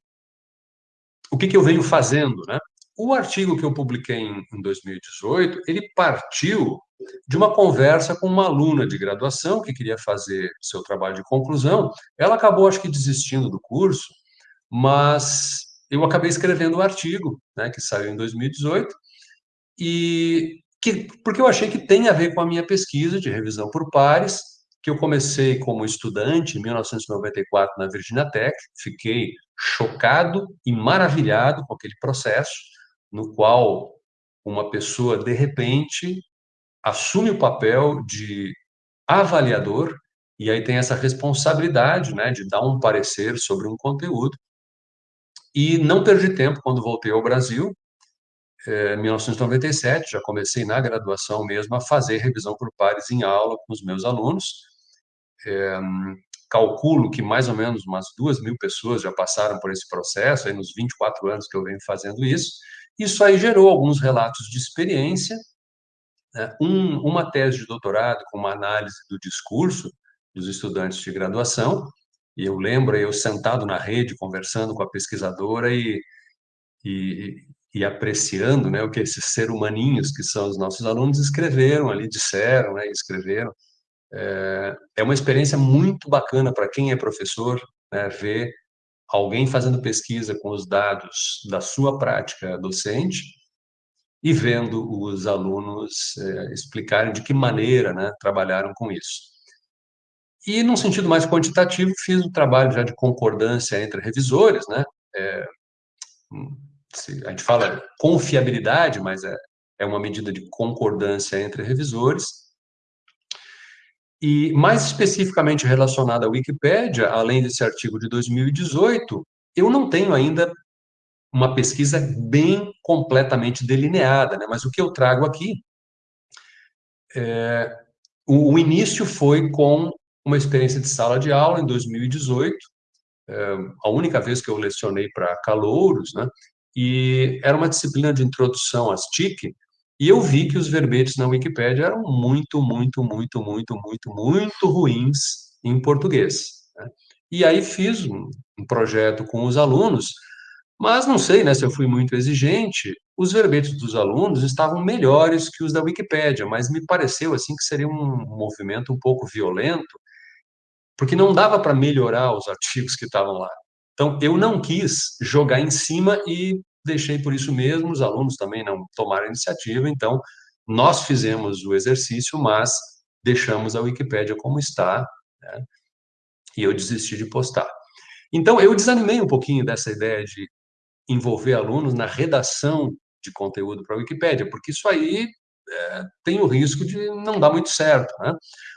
o que, que eu venho fazendo, né? O artigo que eu publiquei em, em 2018, ele partiu de uma conversa com uma aluna de graduação que queria fazer seu trabalho de conclusão. Ela acabou, acho que, desistindo do curso, mas eu acabei escrevendo um artigo, né, que saiu em 2018, e que, porque eu achei que tem a ver com a minha pesquisa de revisão por pares, que eu comecei como estudante em 1994 na Virginia Tech, fiquei chocado e maravilhado com aquele processo, no qual uma pessoa, de repente, assume o papel de avaliador, e aí tem essa responsabilidade né, de dar um parecer sobre um conteúdo. E não perdi tempo quando voltei ao Brasil, em 1997, já comecei na graduação mesmo a fazer revisão por pares em aula com os meus alunos. É, calculo que mais ou menos umas duas mil pessoas já passaram por esse processo, aí nos 24 anos que eu venho fazendo isso. Isso aí gerou alguns relatos de experiência, né? um, uma tese de doutorado com uma análise do discurso dos estudantes de graduação, e eu lembro eu sentado na rede conversando com a pesquisadora e, e, e apreciando né, o que esses ser humaninhos que são os nossos alunos escreveram ali, disseram, né, escreveram. É, é uma experiência muito bacana para quem é professor, né, ver alguém fazendo pesquisa com os dados da sua prática docente e vendo os alunos é, explicarem de que maneira né, trabalharam com isso. E, num sentido mais quantitativo, fiz um trabalho já de concordância entre revisores, né? É, a gente fala confiabilidade, mas é, é uma medida de concordância entre revisores. E, mais especificamente relacionada à Wikipédia, além desse artigo de 2018, eu não tenho ainda uma pesquisa bem completamente delineada, né? mas o que eu trago aqui, é, o, o início foi com uma experiência de sala de aula em 2018, é, a única vez que eu lecionei para calouros, né? e era uma disciplina de introdução às TIC, e eu vi que os verbetes na Wikipédia eram muito, muito, muito, muito, muito, muito ruins em português. Né? E aí fiz um, um, projeto com os alunos, mas não sei né, se eu fui muito exigente, os verbetes dos alunos estavam melhores que os da Wikipédia, mas me pareceu assim que seria um movimento um pouco violento, porque não dava para melhorar os artigos que estavam lá. Então, eu não quis jogar em cima e deixei por isso mesmo, os alunos também não tomaram iniciativa, então nós fizemos o exercício, mas deixamos a Wikipédia como está, né? e eu desisti de postar. Então, eu desanimei um pouquinho dessa ideia de envolver alunos na redação de conteúdo para a Wikipédia, porque isso aí é, tem o risco de não dar muito certo. Né?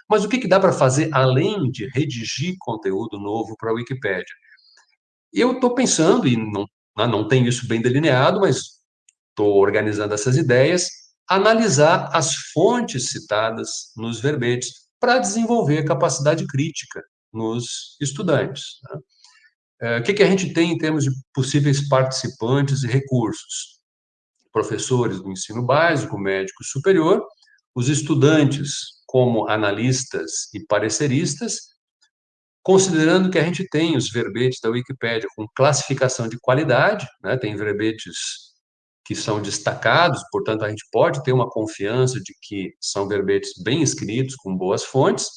Mas o que, que dá para fazer além de redigir conteúdo novo para a Wikipédia? Eu estou pensando, e não né, não tenho isso bem delineado, mas estou organizando essas ideias, analisar as fontes citadas nos verbetes para desenvolver capacidade crítica nos estudantes. Né? É, o que a gente tem em termos de possíveis participantes e recursos? Professores do ensino básico, médico superior, os estudantes como analistas e pareceristas, considerando que a gente tem os verbetes da Wikipédia com classificação de qualidade, né, tem verbetes que são destacados, portanto, a gente pode ter uma confiança de que são verbetes bem escritos, com boas fontes,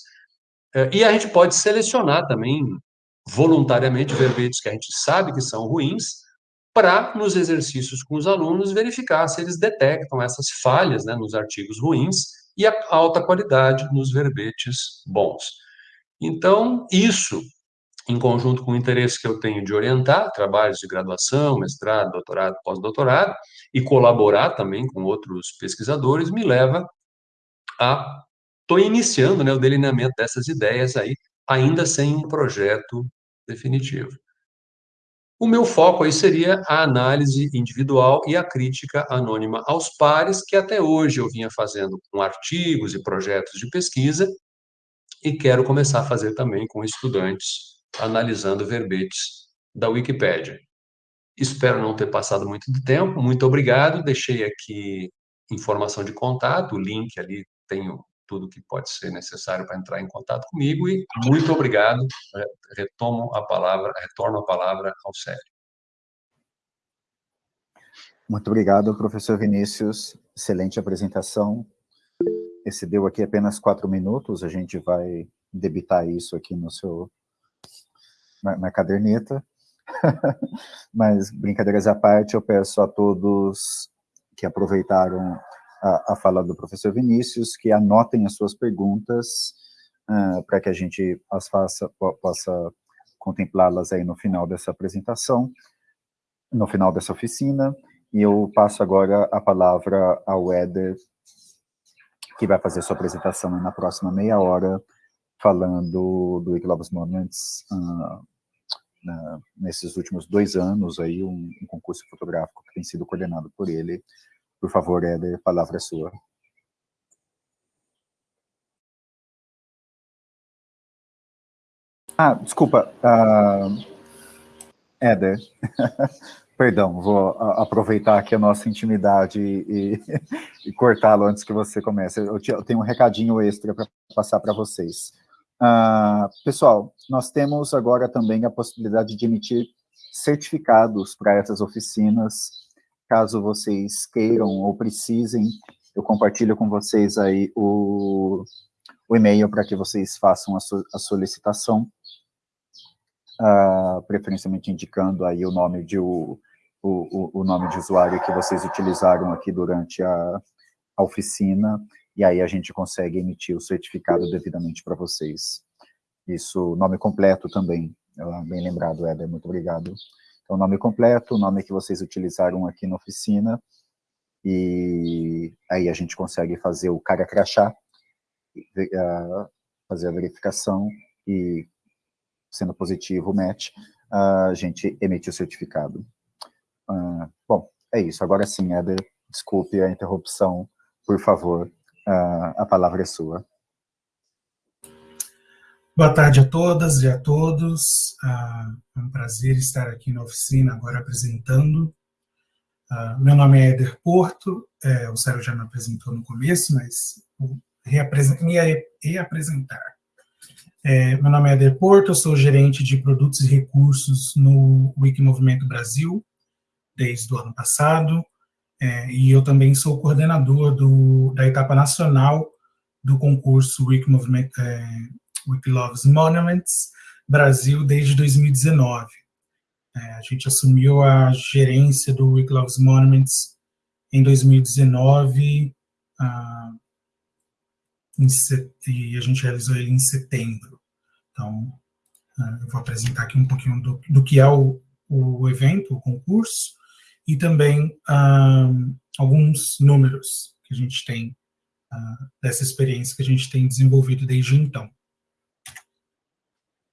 é, e a gente pode selecionar também voluntariamente verbetes que a gente sabe que são ruins, para, nos exercícios com os alunos, verificar se eles detectam essas falhas né, nos artigos ruins e a alta qualidade nos verbetes bons. Então, isso, em conjunto com o interesse que eu tenho de orientar trabalhos de graduação, mestrado, doutorado, pós-doutorado, e colaborar também com outros pesquisadores, me leva a... Estou iniciando né, o delineamento dessas ideias aí, ainda sem um projeto definitivo. O meu foco aí seria a análise individual e a crítica anônima aos pares, que até hoje eu vinha fazendo com artigos e projetos de pesquisa, e quero começar a fazer também com estudantes, analisando verbetes da Wikipédia. Espero não ter passado muito de tempo, muito obrigado, deixei aqui informação de contato, o link ali, tenho tudo que pode ser necessário para entrar em contato comigo e muito obrigado, retomo a palavra, retorno a palavra ao Célio. Muito obrigado, professor Vinícius, excelente apresentação. Excedeu aqui apenas quatro minutos, a gente vai debitar isso aqui no seu, na, na caderneta. Mas, brincadeiras à parte, eu peço a todos que aproveitaram a, a fala do professor Vinícius, que anotem as suas perguntas, uh, para que a gente as faça, possa contemplá-las aí no final dessa apresentação, no final dessa oficina, e eu passo agora a palavra ao Éder, que vai fazer sua apresentação na próxima meia hora, falando do Eclobus Moments, uh, na, nesses últimos dois anos, aí, um, um, concurso fotográfico que tem sido coordenado por ele. Por favor, Éder, a palavra é sua. Ah, desculpa, uh, Éder, perdão, vou aproveitar aqui a nossa intimidade e, e cortá-lo antes que você comece. Eu, te, eu tenho um recadinho extra para passar para vocês. Uh, pessoal, nós temos agora também a possibilidade de emitir certificados para essas oficinas, caso vocês queiram ou precisem, eu compartilho com vocês aí o, o e-mail para que vocês façam a, so, a solicitação, uh, preferencialmente indicando aí o nome de o, o, o nome de usuário que vocês utilizaram aqui durante a, a oficina, e aí a gente consegue emitir o certificado devidamente para vocês. Isso, nome completo também, bem lembrado, Éder, muito obrigado. Então, nome completo, o nome que vocês utilizaram aqui na oficina, e aí a gente consegue fazer o cara crachá, fazer a verificação, e sendo positivo o match, a gente emite o certificado. Uh, bom, é isso. Agora sim, Éder, desculpe a interrupção, por favor, Uh, a palavra é sua. Boa tarde a todas e a todos. Uh, é um prazer estar aqui na oficina agora apresentando. Uh, meu nome é Eder Porto, é, o Sérgio já me apresentou no começo, mas vou me reapresentar. É, meu nome é Eder Porto, sou gerente de produtos e recursos no Wiki Movimento Brasil, desde o ano passado. É, e eu também sou coordenador do, da etapa nacional do concurso Wiki, é, Wiki Loves Monuments Brasil desde 2019. É, a gente assumiu a gerência do Wiki Loves Monuments em 2019 ah, e a gente realizou ele em setembro. Então, ah, eu vou apresentar aqui um pouquinho do, do que é o, o evento, o concurso, e também uh, alguns números que a gente tem uh, dessa experiência que a gente tem desenvolvido desde então.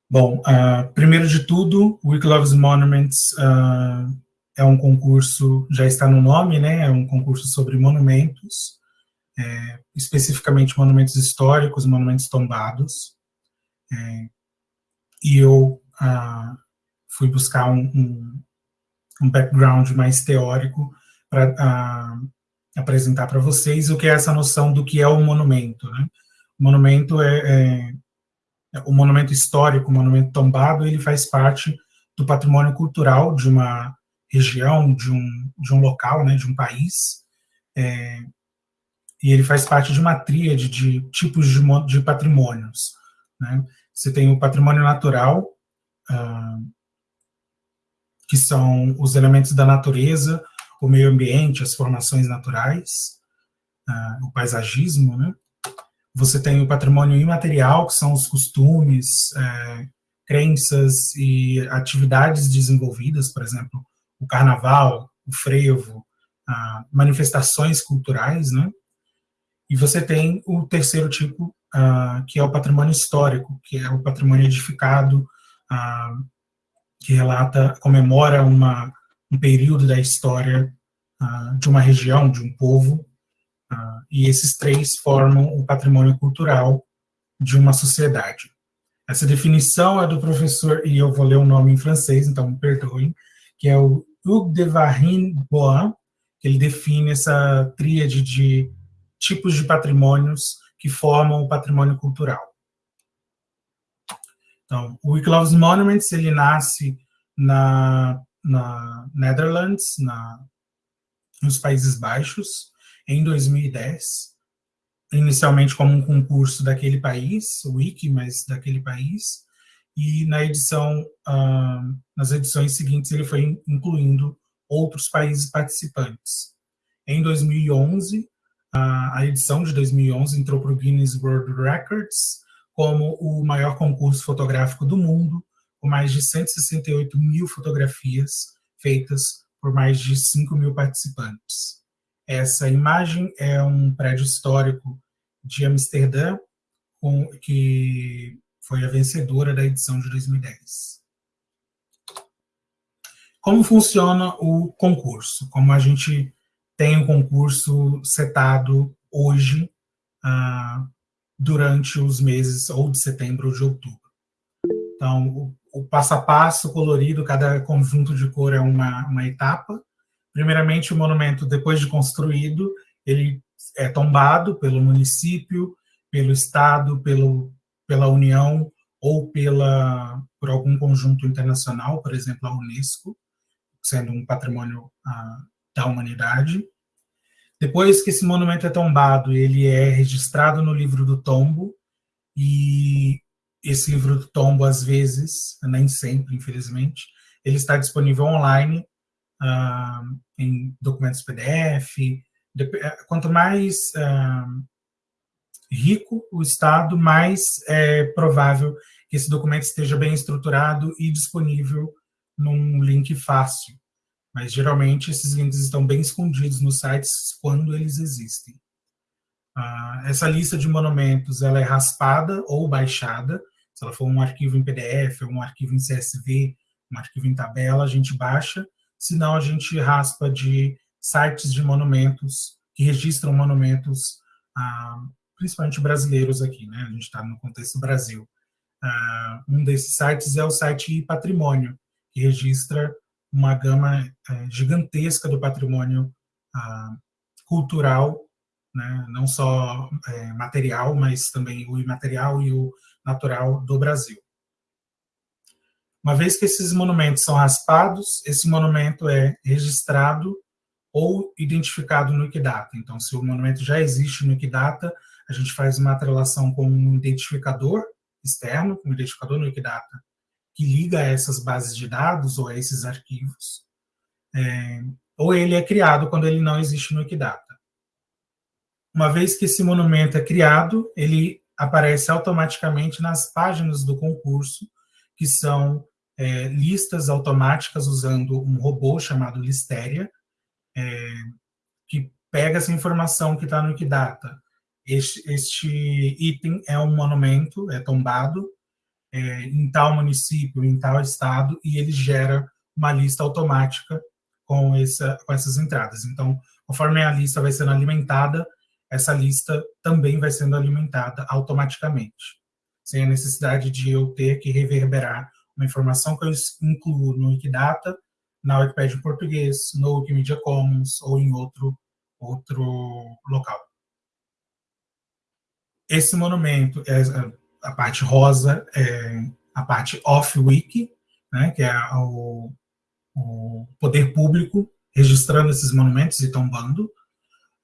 Bom, uh, primeiro de tudo, Week Loves Monuments é um concurso, já está no nome, né, é um concurso sobre monumentos, é, especificamente monumentos históricos, monumentos tombados, é, e eu fui buscar um, um um background mais teórico para uh, apresentar para vocês o que é essa noção do que é o monumento. Né? O monumento é, é, o monumento histórico, o monumento tombado, ele faz parte do patrimônio cultural de uma região, de um, de um local, né, de um país, é, e ele faz parte de uma tríade de tipos de, de patrimônios. Né? Você tem o patrimônio natural, uh, que são os elementos da natureza, o meio ambiente, as formações naturais, uh, o paisagismo, né? Você tem o patrimônio imaterial, que são os costumes, é, crenças e atividades desenvolvidas, por exemplo, o carnaval, o frevo, ah, manifestações culturais, né? E você tem o terceiro tipo, ah, que é o patrimônio histórico, que é o patrimônio edificado, ah, que relata, comemora uma, um período da história uh, de uma região, de um povo, uh, e esses três formam o patrimônio cultural de uma sociedade. Essa definição é do professor, e eu vou ler o nome em francês, então me perdoem, que é o Hugues de Varine Bois, que ele define essa tríade de tipos de patrimônios que formam o patrimônio cultural. Então, o Week Loves Monuments, ele nasce na, na Netherlands, na, nos Países Baixos, em 2010. inicialmente como um concurso daquele país, o Wiki, mas daquele país, e na edição, uh, nas edições seguintes ele foi incluindo outros países participantes. Em 2011, uh, a edição de 2011 entrou para o Guinness World Records como o maior concurso fotográfico do mundo, com mais de 168 mil fotografias feitas por mais de 5 mil participantes. Essa imagem é um prédio histórico de Amsterdã, com, que foi a vencedora da edição de 2010. Como funciona o concurso? Como a gente tem o um concurso setado hoje, ah, durante os meses ou de setembro ou de outubro. Então, o, o passo a passo colorido, cada conjunto de cor é uma, uma etapa. Primeiramente, o monumento, depois de construído, ele é tombado pelo município, pelo Estado, pelo, pela União ou pela, por algum conjunto internacional, por exemplo, a Unesco, sendo um patrimônio ah, da humanidade. Depois que esse monumento é tombado, ele é registrado no livro do tombo, e esse livro do tombo, às vezes, nem sempre, infelizmente, ele está disponível online, ah, em documentos PDF. Quanto mais ah, rico o Estado, mais é provável que esse documento esteja bem estruturado e disponível num link fácil. Mas geralmente esses links estão bem escondidos nos sites quando eles existem. Ah, essa lista de monumentos ela é raspada ou baixada. Se ela for um arquivo em PDF, um arquivo em CSV, um arquivo em tabela, a gente baixa. Senão, a gente raspa de sites de monumentos que registram monumentos ah, principalmente brasileiros aqui, né? A gente está no contexto Brasil. Uh, um desses sites é o site Patrimônio, que registra uma gama uh, gigantesca do patrimônio uh, cultural, né? não só é, material, mas também o imaterial e o natural do Brasil. Uma vez que esses monumentos são raspados, esse monumento é registrado ou identificado no Wikidata. Então, se o monumento já existe no Wikidata, a gente faz uma atrelação com um identificador externo, um identificador no Wikidata, que liga a essas bases de dados ou a esses arquivos, é, ou ele é criado quando ele não existe no Wikidata. Uma vez que esse monumento é criado, ele aparece automaticamente nas páginas do concurso, que são é, listas automáticas usando um robô chamado Listeria, é, que pega essa informação que está no Wikidata, este, este item é um monumento, é tombado é, em tal município, em tal estado, e ele gera uma lista automática com, essa, com essas entradas. Então, conforme a lista vai sendo alimentada, essa lista também vai sendo alimentada automaticamente, sem a necessidade de eu ter que reverberar uma informação que eu incluo no Wikidata, na Wikipedia em português, no Wikimedia Commons ou em outro, outro local. Esse monumento, é, a parte rosa, é a parte off-wiki, né, que é o, o poder público registrando esses monumentos e tombando.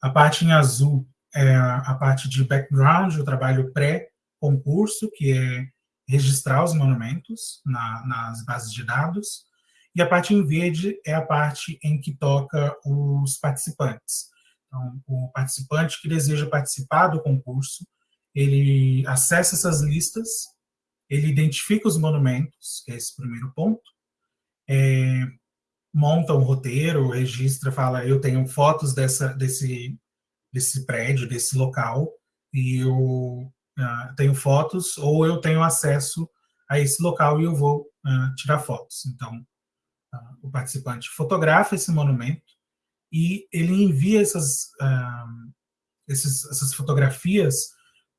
A parte em azul é a parte de background, o trabalho pré-concurso, que é registrar os monumentos na, nas bases de dados. E a parte em verde é a parte em que toca os participantes. Então, o participante que deseja participar do concurso, ele acessa essas listas, ele identifica os monumentos, que é esse primeiro ponto, é, monta um roteiro, registra, fala, eu tenho fotos dessa, desse, desse prédio, desse local, e eu uh, tenho fotos, ou eu tenho acesso a esse local e eu vou uh, tirar fotos. Então, uh, o participante fotografa esse monumento e ele envia essas, esses, essas fotografias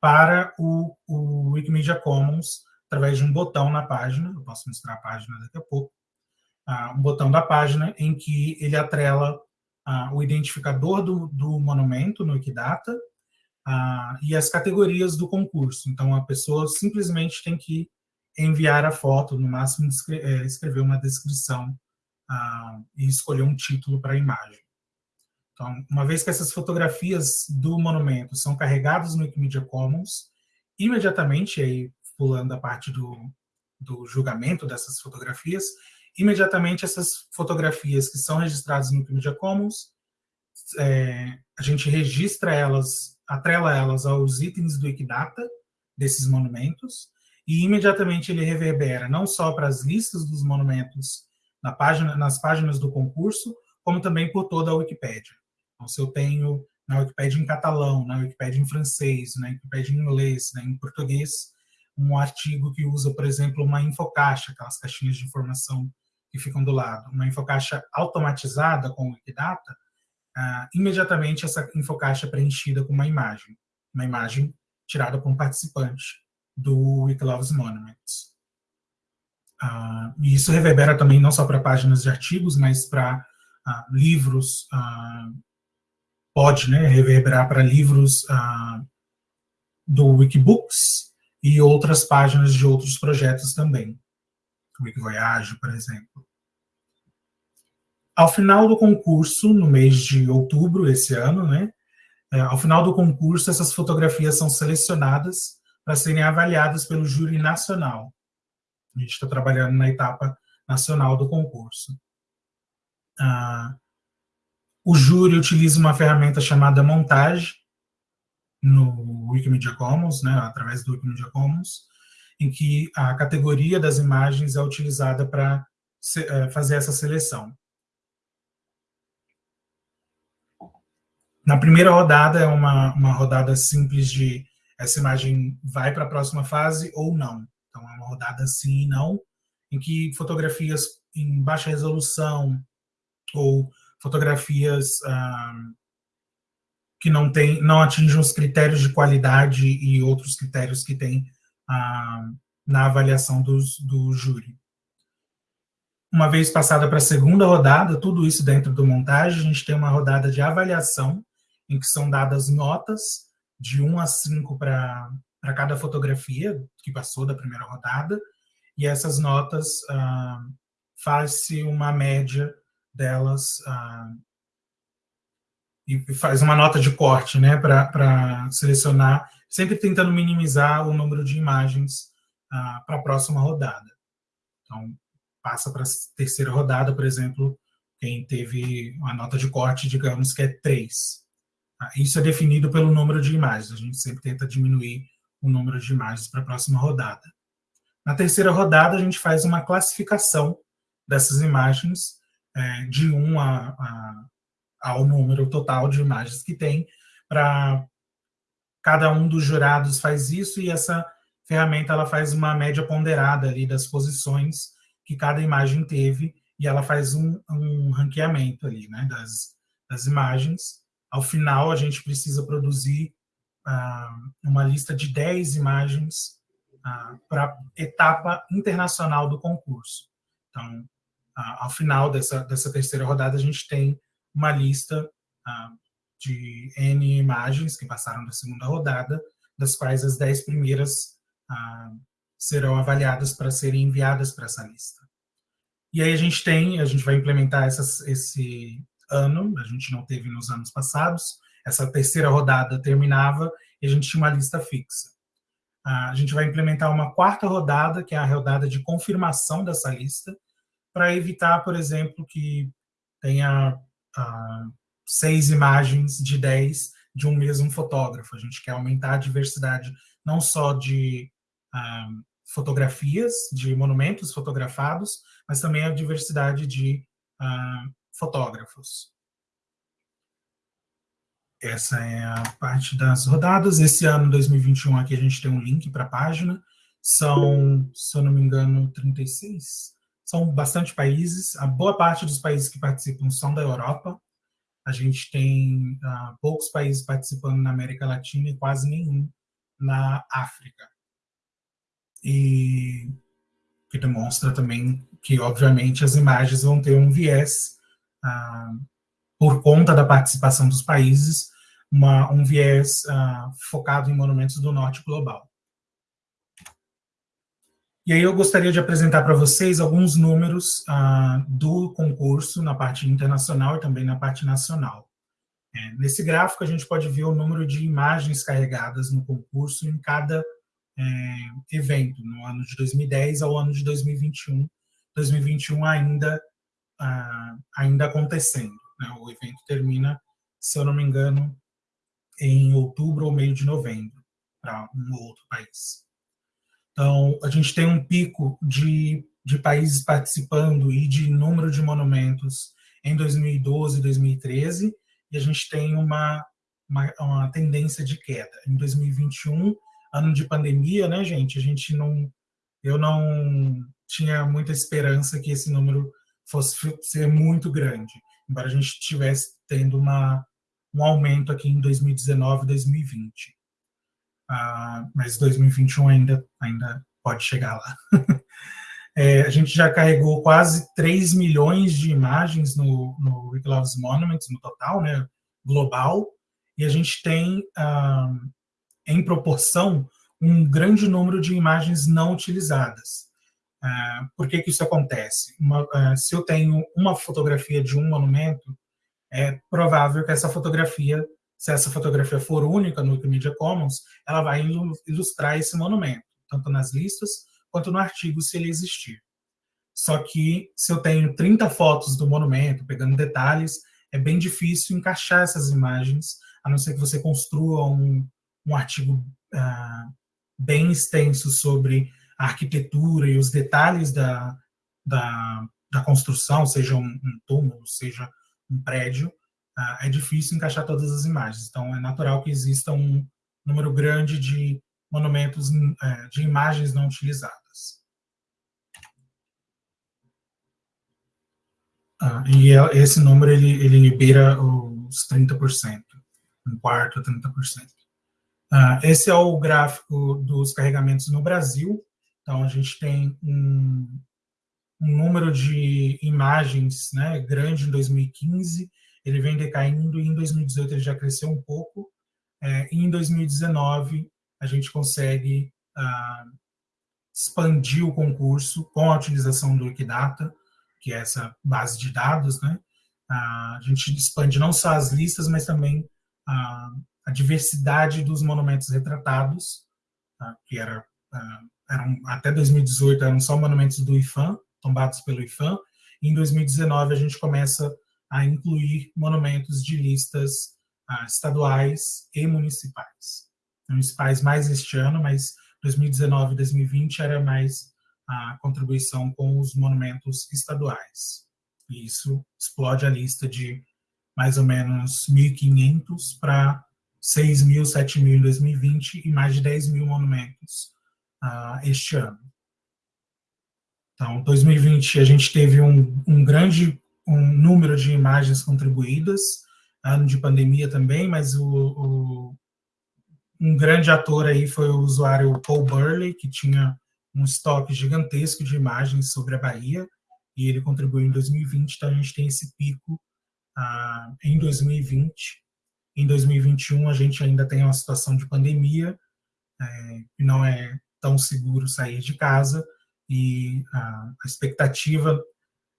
para o, o Wikimedia Commons através de um botão na página, eu posso mostrar a página daqui a pouco, uh, um botão da página em que ele atrela uh, o identificador do, do, monumento no Wikidata uh, e as categorias do concurso. Então, a pessoa simplesmente tem que enviar a foto, no máximo é, escrever uma descrição e escolher um título para a imagem. Então, uma vez que essas fotografias do monumento são carregadas no Wikimedia Commons, imediatamente, aí pulando a parte do, do julgamento dessas fotografias, imediatamente essas fotografias que são registradas no Wikimedia Commons, é, a gente registra elas, atrela elas aos itens do Wikidata desses monumentos, e imediatamente ele reverbera não só para as listas dos monumentos na página, nas páginas do concurso, como também por toda a Wikipédia. Então, se eu tenho na Wikipédia em catalão, na Wikipédia em francês, na Wikipédia em inglês, né, em português, um artigo que usa, por exemplo, uma infocaixa, aquelas caixinhas de informação que ficam do lado, uma infocaixa automatizada com o Wikidata, ah, imediatamente essa infocaixa é preenchida com uma imagem, uma imagem tirada por um participante do Wikilove's Monuments. Ah, e isso reverbera também não só para páginas de artigos, mas para ah, livros, ah, pode né, reverberar para livros ah, do Wikibooks e outras páginas de outros projetos também. Wikivoyage, por exemplo. Ao final do concurso, no mês de outubro esse ano, né, é, ao final do concurso, essas fotografias são selecionadas para serem avaliadas pelo júri nacional. A gente está trabalhando na etapa nacional do concurso. Ah, o júri utiliza uma ferramenta chamada montagem no Wikimedia Commons, né, através do Wikimedia Commons, em que a categoria das imagens é utilizada para é, fazer essa seleção. Na primeira rodada é uma, uma rodada simples de essa imagem vai para a próxima fase ou não. Então é uma rodada sim e não, em que fotografias em baixa resolução ou fotografias ah, que não tem, não atingem os critérios de qualidade e outros critérios que tem ah, na avaliação dos, do júri. Uma vez passada para a segunda rodada, tudo isso dentro do montagem, a gente tem uma rodada de avaliação, em que são dadas notas de 1 a 5 para cada fotografia que passou da primeira rodada, e essas notas ah, faz-se uma média delas ah, e faz uma nota de corte né, para selecionar, sempre tentando minimizar o número de imagens ah, para a próxima rodada. Então, passa para a terceira rodada, por exemplo, quem teve uma nota de corte, digamos que é 3. Ah, isso é definido pelo número de imagens. A gente sempre tenta diminuir o número de imagens para a próxima rodada. Na terceira rodada, a gente faz uma classificação dessas imagens é, de 1 a, a, ao número total de imagens que tem, para cada um dos jurados faz isso e essa ferramenta ela faz uma média ponderada ali das posições que cada imagem teve e ela faz um, um ranqueamento ali, né, das, das imagens ao final, a gente precisa produzir ah, uma lista de 10 imagens ah, para etapa internacional do concurso. Então, ao final dessa, dessa terceira rodada, a gente tem uma lista de N imagens que passaram da segunda rodada, das quais as 10 primeiras serão avaliadas para serem enviadas para essa lista. E aí a gente tem, a gente vai implementar essas, esse, ano, a gente não teve nos anos passados. Essa terceira rodada terminava e a gente tinha uma lista fixa. A gente vai implementar uma quarta rodada, que é a rodada de confirmação dessa lista, para evitar, por exemplo, que tenha uh, seis imagens de dez de um mesmo fotógrafo. A gente quer aumentar a diversidade não só de uh, fotografias, de monumentos fotografados, mas também a diversidade de uh, fotógrafos. Essa é a parte das rodadas. Esse ano, 2021, aqui a gente tem um link para a página. São, se eu não me engano, 36. São bastante países. A boa parte dos países que participam são da Europa. A gente tem uh, poucos países participando na América Latina e quase nenhum na África. E que demonstra também que, obviamente, as imagens vão ter um viés ah, por conta da participação dos países, uma, um viés ah, focado em monumentos do norte global. E aí eu gostaria de apresentar para vocês alguns números ah, do concurso na parte internacional e também na parte nacional. É, nesse gráfico, a gente pode ver o número de imagens carregadas no concurso em cada é, evento, no ano de 2010 ao ano de 2021. 2021 ainda, ah, ainda acontecendo. Né? O evento termina, se eu não me engano, em outubro ou meio de novembro, para um ou outro país. Então, a gente tem um pico de, de países participando e de número de monumentos em 2012 e 2013, e a gente tem uma, uma, uma, tendência de queda. Em 2021, ano de pandemia, né, gente? A gente não. Eu não tinha muita esperança que esse número fosse ser muito grande, embora a gente estivesse tendo uma, um aumento aqui em 2019 e 2020. Ah, mas 2021 ainda, ainda pode chegar lá. É, a gente já carregou quase 3 milhões de imagens no, no Rick Loves Monuments, no total, né, global, e a gente tem, ah, em proporção, um grande número de imagens não utilizadas. Ah, por que, que isso acontece? Uma, ah, se eu tenho uma fotografia de um monumento, é provável que essa fotografia, se essa fotografia for única no Wikimedia Commons, ela vai ilustrar esse monumento, tanto nas listas quanto no artigo, se ele existir. Só que se eu tenho 30 fotos do monumento, pegando detalhes, é bem difícil encaixar essas imagens, a não ser que você construa um, um artigo ah, bem extenso sobre a arquitetura e os detalhes da, da, da construção, seja um, um, túmulo, seja um prédio, ah, é difícil encaixar todas as imagens. Então, é natural que exista um número grande de monumentos é, de imagens não utilizadas. Ah, e é, esse número ele, ele beira os 30%, um quarto a 30%. Ah, esse é o gráfico dos carregamentos no Brasil. Então, a gente tem um, um número de imagens né, grande em 2015, ele vem decaindo, e em 2018 ele já cresceu um pouco, é, em 2019 a gente consegue ah, expandir o concurso com a utilização do Wikidata, que é essa base de dados, né? Ah, a gente expande não só as listas, mas também a, a diversidade dos monumentos retratados, tá? que era, ah, eram, até 2018 eram só monumentos do IFAM, tombados pelo IFAM, e em 2019 a gente começa a incluir monumentos de listas estaduais e municipais municipais mais este ano, mas 2019 e 2020 era mais a contribuição com os monumentos estaduais. E isso explode a lista de mais ou menos 1.500 para 6.000, 7.000 em 2020 e mais de 10 mil monumentos uh, este ano. Então, 2020 a gente teve um, um grande um número de imagens contribuídas, ano de pandemia também, mas o, o um grande ator aí foi o usuário Paul Burley, que tinha um estoque gigantesco de imagens sobre a Bahia, e ele contribuiu em 2020, então a gente tem esse pico ah, em 2020. Em 2021 a gente ainda tem uma situação de pandemia, é, e não é tão seguro sair de casa, e a, a expectativa,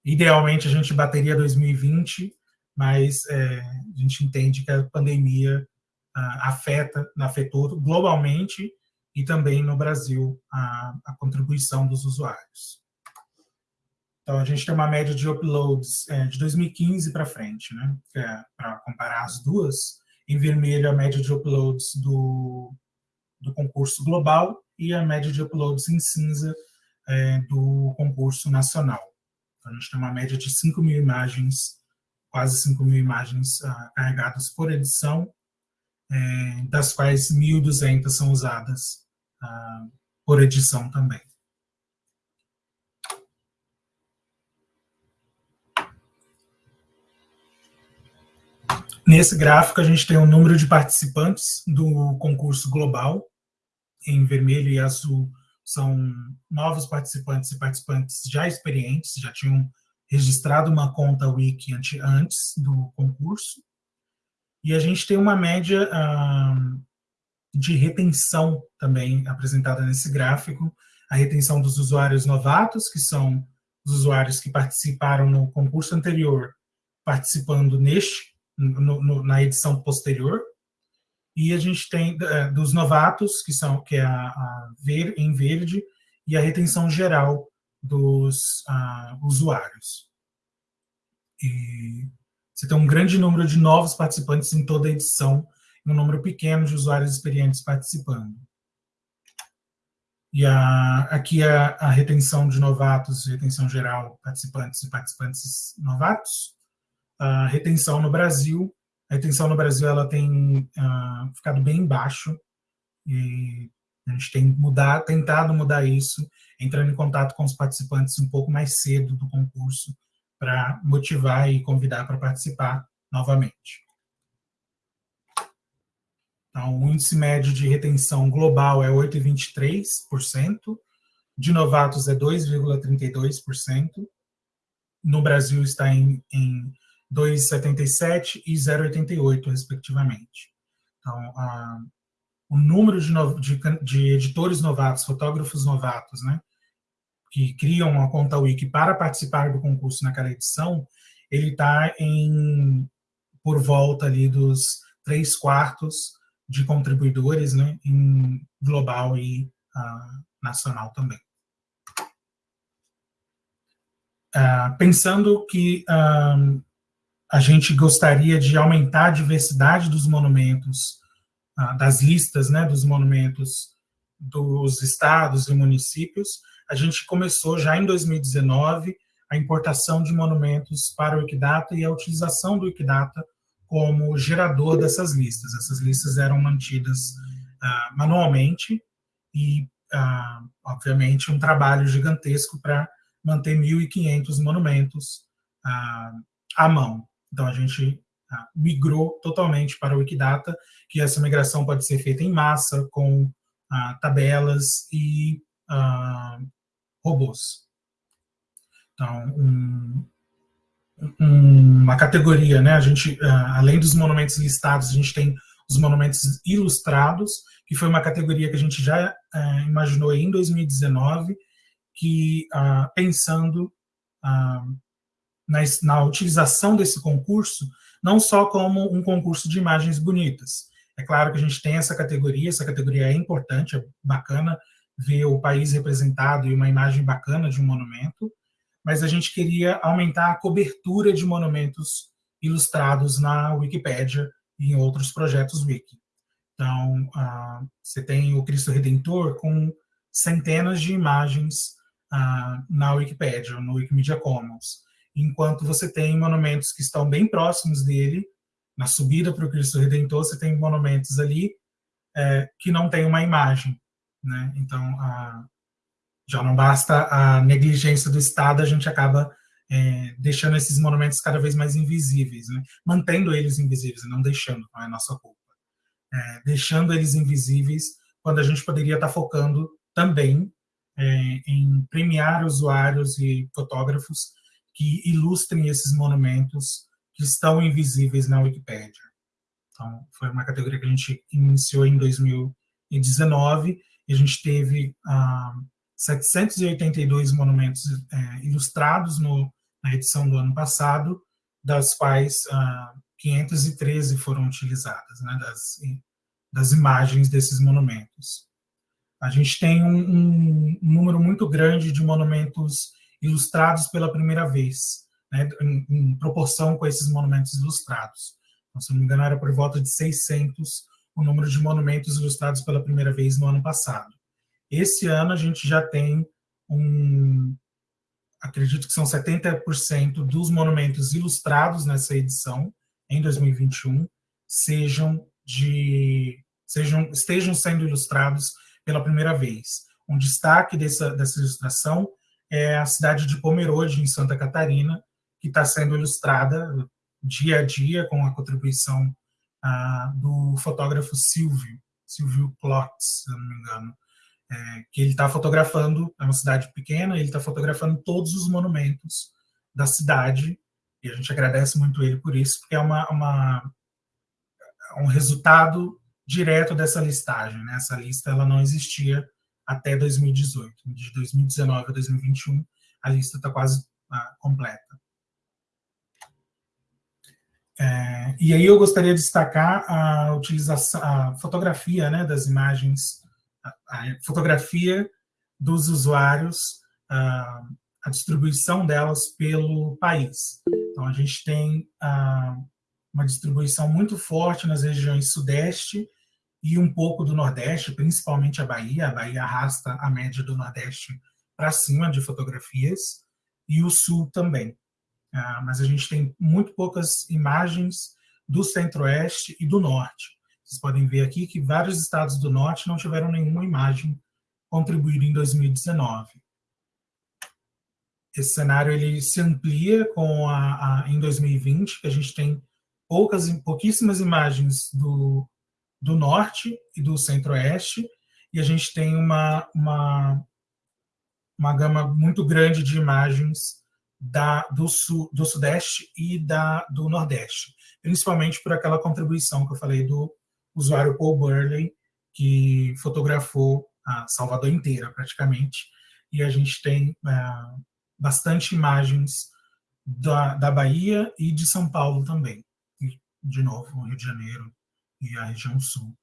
idealmente a gente bateria 2020, mas é, a gente entende que a pandemia afeta, afetou globalmente e também no Brasil a, a contribuição dos usuários. Então, a gente tem uma média de uploads é, de 2015 para frente, né? É, para comparar as duas. Em vermelho, a média de uploads do, do concurso global e a média de uploads em cinza é, do concurso nacional. Então, a gente tem uma média de 5 mil imagens, quase 5 mil imagens uh, carregadas por edição, é, das quais 1.200 são usadas ah, por edição também. Nesse gráfico, a gente tem o número de participantes do concurso global. Em vermelho e azul são novos participantes e participantes já experientes, já tinham registrado uma conta Wiki antes do concurso. E a gente tem uma média de retenção também apresentada nesse gráfico, a retenção dos usuários novatos, que são os usuários que participaram no concurso anterior, participando neste, no, no, na edição posterior. E a gente tem uh, dos novatos, que são que é a, a ver, em verde, e a retenção geral dos uh, usuários. E você tem um grande número de novos participantes em toda a edição, e um número pequeno de usuários experientes participando. E a, aqui a, a retenção de novatos, retenção geral, participantes e participantes novatos. A retenção no Brasil, a retenção no Brasil ela tem uh, ficado bem baixo e a gente tem mudar, tentado mudar isso, entrando em contato com os participantes um pouco mais cedo do concurso para motivar e convidar para participar novamente. Então, o índice médio de retenção global é 8,23%, de novatos é 2,32%, no Brasil está em, em 2,77% e 0,88%, respectivamente. Então, a, o número de, no, de, de, editores novatos, fotógrafos novatos, né, que criam uma conta Wiki para participar do concurso naquela edição, ele está em por volta ali dos três quartos de contribuidores, né, em global e uh, nacional também. Uh, pensando que uh, a gente gostaria de aumentar a diversidade dos monumentos, das listas né, dos monumentos dos estados e municípios, a gente começou já em 2019 a importação de monumentos para o Wikidata e a utilização do Wikidata como gerador dessas listas. Essas listas eram mantidas uh, manualmente e, uh, obviamente, um trabalho gigantesco para manter 1.500 monumentos uh, à mão. Então, a gente migrou totalmente para o Wikidata, que essa migração pode ser feita em massa, com tabelas e robôs. Então, um, uma categoria, né? A gente, ah, além dos monumentos listados, a gente tem os monumentos ilustrados, que foi uma categoria que a gente já uh, imaginou em 2019, que pensando na, na, utilização desse concurso, não só como um concurso de imagens bonitas. É claro que a gente tem essa categoria, essa categoria é importante, é bacana ver o país representado e uma imagem bacana de um monumento, mas a gente queria aumentar a cobertura de monumentos ilustrados na Wikipédia e em outros projetos Wiki. Então, uh, você tem o Cristo Redentor com centenas de imagens uh, na Wikipédia, no Wikimedia Commons, enquanto você tem monumentos que estão bem próximos dele, na subida para o Cristo Redentor, você tem monumentos ali é, que não tem uma imagem. Né? Então, uh, já não basta a negligência do Estado, a gente acaba é, deixando esses monumentos cada vez mais invisíveis, né? mantendo eles invisíveis, não deixando, não é nossa culpa. É, deixando eles invisíveis, quando a gente poderia estar focando também é, em premiar usuários e fotógrafos que ilustrem esses monumentos que estão invisíveis na Wikipédia. Então, foi uma categoria que a gente iniciou em 2019 e a gente teve ah, 782 monumentos é, ilustrados no, na edição do ano passado, das quais ah, 513 foram utilizadas, né, das, das imagens desses monumentos. A gente tem um, um, número muito grande de monumentos ilustrados pela primeira vez, né, em, em, proporção com esses monumentos ilustrados. Então, se não me engano, era por volta de 600 o número de monumentos ilustrados pela primeira vez no ano passado. Esse ano a gente já tem um, acredito que são 70% dos monumentos ilustrados nessa edição, em 2021, sejam de sejam estejam sendo ilustrados pela primeira vez. Um destaque dessa, dessa ilustração é a cidade de Pomerode, em Santa Catarina, que está sendo ilustrada dia a dia com a contribuição ah, do fotógrafo Silvio, Silvio Klotz, se não me engano é, que ele está fotografando, é uma cidade pequena, ele está fotografando todos os monumentos da cidade, e a gente agradece muito ele por isso, porque é uma, uma um resultado direto dessa listagem. Né? Essa lista ela não existia até 2018. De 2019 a 2021, a lista está quase ah, completa. É, e aí eu gostaria de destacar a utilização, a fotografia né, das imagens, a, a fotografia dos usuários, a, a, distribuição delas pelo país. Então, a gente tem a, uma distribuição muito forte nas regiões sudeste e um pouco do nordeste, principalmente a Bahia. A Bahia arrasta a média do nordeste para cima de fotografias, e o sul também. Ah, mas a gente tem muito poucas imagens do centro-oeste e do norte. Vocês podem ver aqui que vários estados do norte não tiveram nenhuma imagem contribuída em 2019. Esse cenário ele se amplia com a, a, em 2020, que a gente tem poucas, pouquíssimas imagens do, do norte e do centro-oeste, e a gente tem uma, uma, uma gama muito grande de imagens da, do, sul, do Sudeste e da, do Nordeste, principalmente por aquela contribuição que eu falei do usuário Paul Burley, que fotografou a Salvador inteira, praticamente, e a gente tem é, bastante imagens da, da Bahia e de São Paulo também, e, de novo, Rio de Janeiro e a região sul.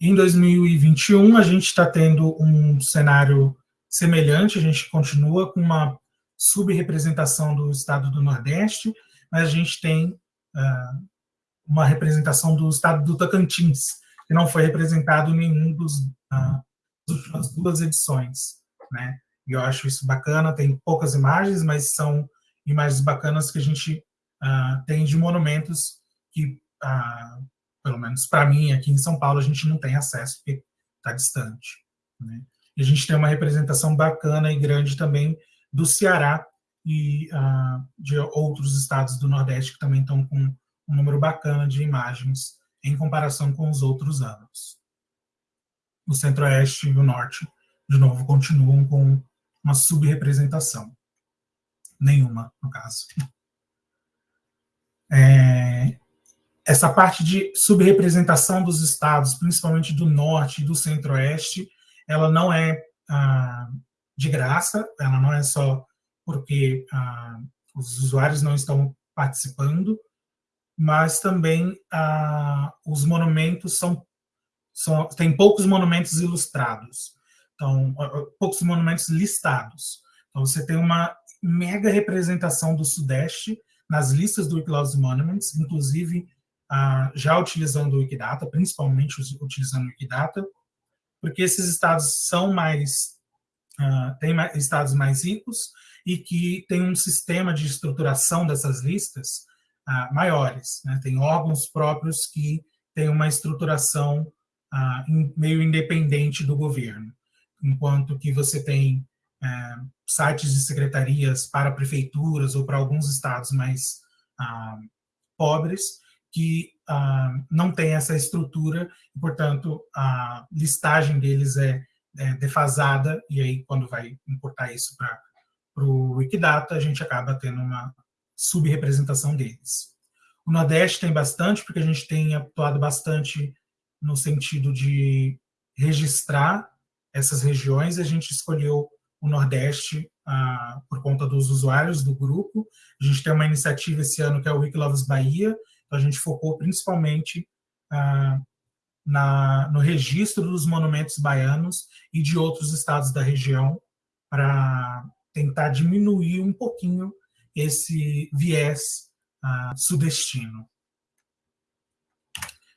Em 2021, a gente está tendo um cenário semelhante, a gente continua com uma subrepresentação do estado do Nordeste, mas a gente tem uh, uma representação do estado do Tocantins, que não foi representado em nenhum dos uh, últimas duas edições, né? E eu acho isso bacana, tem poucas imagens, mas são imagens bacanas que a gente uh, tem de monumentos que, pelo menos para mim, aqui em São Paulo, a gente não tem acesso, porque está distante. Né? E a gente tem uma representação bacana e grande também do Ceará e uh, de outros estados do Nordeste que também estão com um número bacana de imagens em comparação com os outros anos. O Centro-Oeste e o Norte, de novo, continuam com uma subrepresentação. Nenhuma, no caso. É, essa parte de subrepresentação dos estados, principalmente do Norte e do Centro-Oeste, ela não é ah, de graça, ela não é só porque ah, os usuários não estão participando, mas também ah, os monumentos são, são tem poucos monumentos ilustrados, então poucos monumentos listados. Então você tem uma mega representação do Sudeste nas listas do Wikiloves Monuments, inclusive já utilizando o Wikidata, principalmente utilizando o Wikidata, porque esses estados são mais uh, têm mais, estados mais ricos e que têm um sistema de estruturação dessas listas uh, maiores. Né? Tem órgãos próprios que têm uma estruturação uh, meio independente do governo, enquanto que você tem uh, sites de secretarias para prefeituras ou para alguns estados mais pobres que ah, não tem essa estrutura e, portanto, a listagem deles é, é defasada e aí quando vai importar isso para o Wikidata, a gente acaba tendo uma subrepresentação deles. O Nordeste tem bastante, porque a gente tem atuado bastante no sentido de registrar essas regiões, a gente escolheu o Nordeste ah, por conta dos usuários do grupo. A gente tem uma iniciativa esse ano que é o Wikiloves Bahia, a gente focou principalmente ah, na, no registro dos monumentos baianos e de outros estados da região para tentar diminuir um pouquinho esse viés ah, sudestino.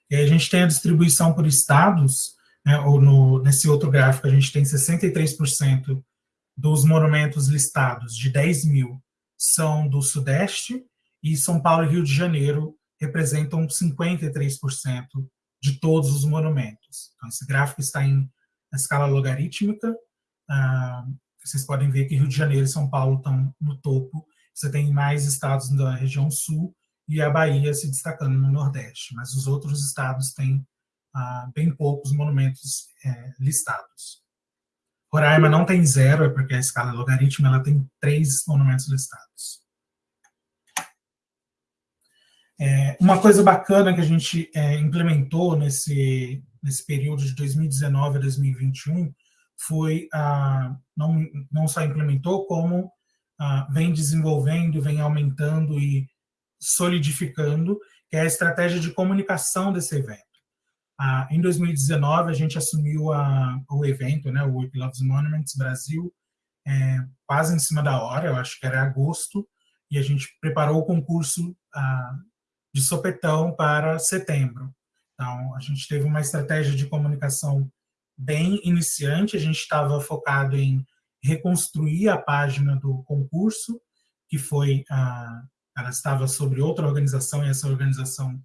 E a gente tem a distribuição por estados, né, ou no, nesse outro gráfico a gente tem 63% dos monumentos listados, de 10 mil, são do Sudeste, e São Paulo e Rio de Janeiro representam 53% de todos os monumentos. Então, esse gráfico está em escala logarítmica. Ah, vocês podem ver que Rio de Janeiro e São Paulo estão no topo. Você tem mais estados da região sul e a Bahia se destacando no Nordeste. Mas os outros estados têm ah, bem poucos monumentos é, listados. Roraima não tem zero, é porque a escala logarítmica ela tem três monumentos listados. É, uma coisa bacana que a gente é, implementou nesse, nesse período de 2019 a 2021 foi, ah, não, não só implementou, como vem desenvolvendo, vem aumentando e solidificando, que é a estratégia de comunicação desse evento. Ah, em 2019, a gente assumiu a, o evento, né, o Week Loves Monuments Brasil, é, quase em cima da hora, eu acho que era agosto, e a gente preparou o concurso ah, de sopetão para setembro. Então, a gente teve uma estratégia de comunicação bem iniciante, a gente estava focado em reconstruir a página do concurso, que foi, ah, ela estava sobre outra organização e essa organização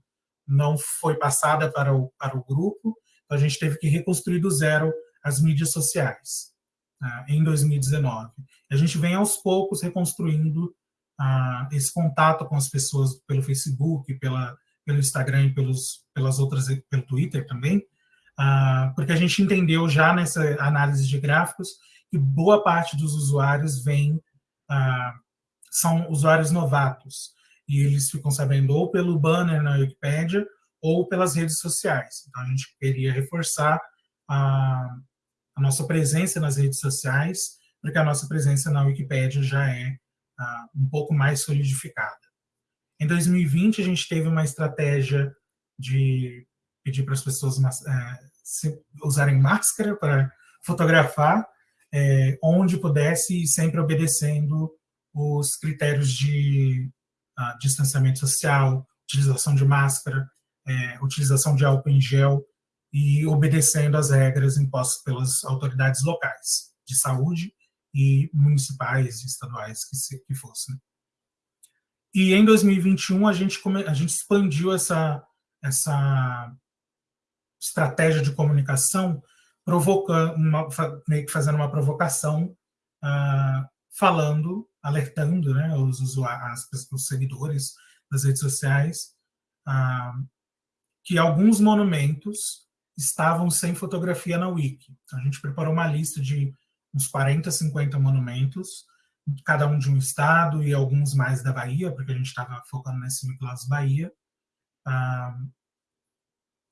não foi passada para o, para o grupo, então a gente teve que reconstruir do zero as mídias sociais ah, em 2019. A gente vem aos poucos reconstruindo ah, esse contato com as pessoas pelo Facebook, pela, pelo Instagram e pelos, pelas outras, pelo Twitter também, porque a gente entendeu já nessa análise de gráficos que boa parte dos usuários vem, são usuários novatos, e eles ficam sabendo ou pelo banner na Wikipedia ou pelas redes sociais. Então a gente queria reforçar a, a nossa presença nas redes sociais, porque a nossa presença na Wikipedia já é um pouco mais solidificada. Em 2020, a gente teve uma estratégia de pedir para as pessoas é, usarem máscara para fotografar, é, onde pudesse, sempre obedecendo os critérios de uh, distanciamento social, utilização de máscara, é, utilização de álcool em gel e obedecendo às regras impostas pelas autoridades locais de saúde e municipais e estaduais que, se, que fossem. E em 2021 a gente, a gente expandiu essa, essa estratégia de comunicação, provocando uma, meio que fazendo uma provocação, uh, falando, alertando né, os usuários, os seguidores das redes sociais, uh, que alguns monumentos estavam sem fotografia na Wiki. A gente preparou uma lista de uns 40, 50 monumentos, cada um de um estado e alguns mais da Bahia, porque a gente estava focando nesse Nicolas Bahia. Ah,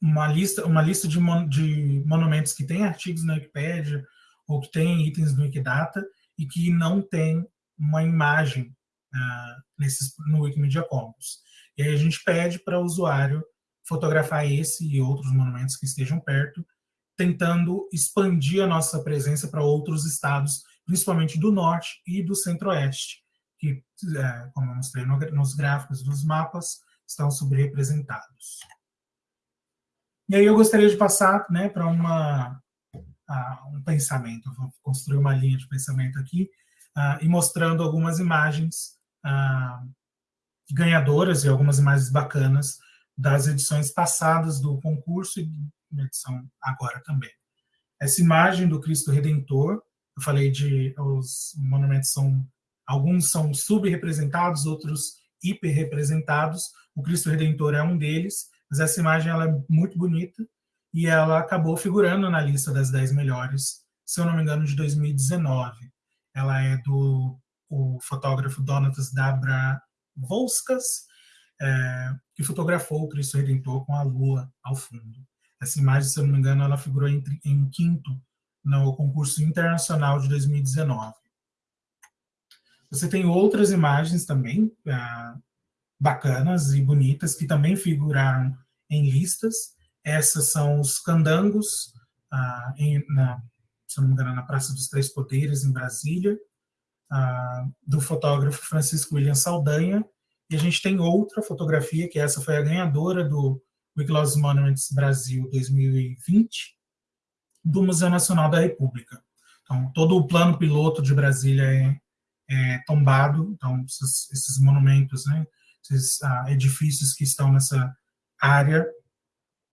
uma lista, uma lista de, mon de monumentos que tem artigos na Wikipedia ou que tem itens no Wikidata e que não tem uma imagem ah, nesses, no Wikimedia Commons. E aí a gente pede para o usuário fotografar esse e outros monumentos que estejam perto tentando expandir a nossa presença para outros estados, principalmente do norte e do centro-oeste, que, é, como eu mostrei no, nos gráficos dos mapas, estão subrepresentados. E aí eu gostaria de passar né, para uma, uh, um pensamento, vou construir uma linha de pensamento aqui, uh, e mostrando algumas imagens uh, ganhadoras e algumas imagens bacanas das edições passadas do concurso e na edição agora também. Essa imagem do Cristo Redentor, eu falei de os monumentos são alguns são subrepresentados, outros hiperrepresentados. O Cristo Redentor é um deles, mas essa imagem ela é muito bonita e ela acabou figurando na lista das 10 melhores, se eu não me engano, de 2019. Ela é do o fotógrafo Donatas Dabra Volskas, é, que fotografou o Cristo Redentor com a lua ao fundo. Essa imagem, se eu não me engano, ela figurou em, em quinto no concurso internacional de 2019. Você tem outras imagens também ah, bacanas e bonitas que também figuraram em listas. Essas são os candangos, ah, em, na, se não me engano, na Praça dos Três Poderes, em Brasília, ah, do fotógrafo Francisco William Saldanha. E a gente tem outra fotografia, que essa foi a ganhadora do Wikiloves Monuments Brasil 2020, do Museu Nacional da República. Então, todo o plano piloto de Brasília é, é tombado, então, esses, esses monumentos, né, esses ah, edifícios que estão nessa área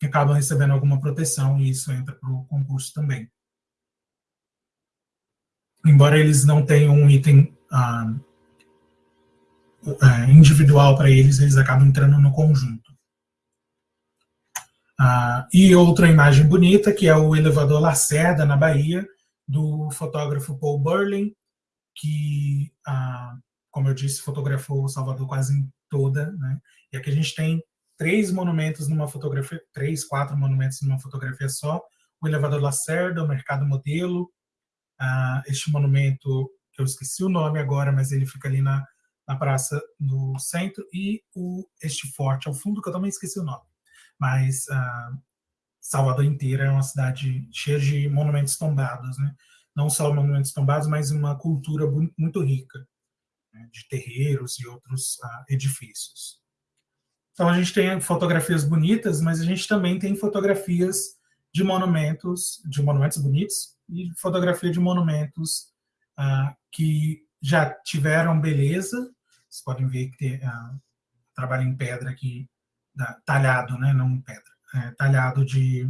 acabam recebendo alguma proteção e isso entra para o concurso também. Embora eles não tenham um item ah, individual para eles, eles acabam entrando no conjunto. Ah, e outra imagem bonita, que é o elevador Lacerda, na Bahia, do fotógrafo Paul Burling, que, ah, como eu disse, fotografou Salvador quase toda. Né? E aqui a gente tem três monumentos numa fotografia, três, quatro monumentos numa fotografia só. O elevador Lacerda, o Mercado Modelo, ah, este monumento, que eu esqueci o nome agora, mas ele fica ali na, na praça no centro, e o, este forte ao fundo, que eu também esqueci o nome. Mas uh, Salvador inteira é uma cidade cheia de monumentos tombados, né? não só monumentos tombados, mas uma cultura muito rica, né? de terreiros e outros uh, edifícios. Então a gente tem fotografias bonitas, mas a gente também tem fotografias de monumentos, de monumentos bonitos e fotografia de monumentos uh, que já tiveram beleza. Vocês podem ver que tem uh, trabalho em pedra aqui, uh, talhado, né? Não pedra, é, talhado de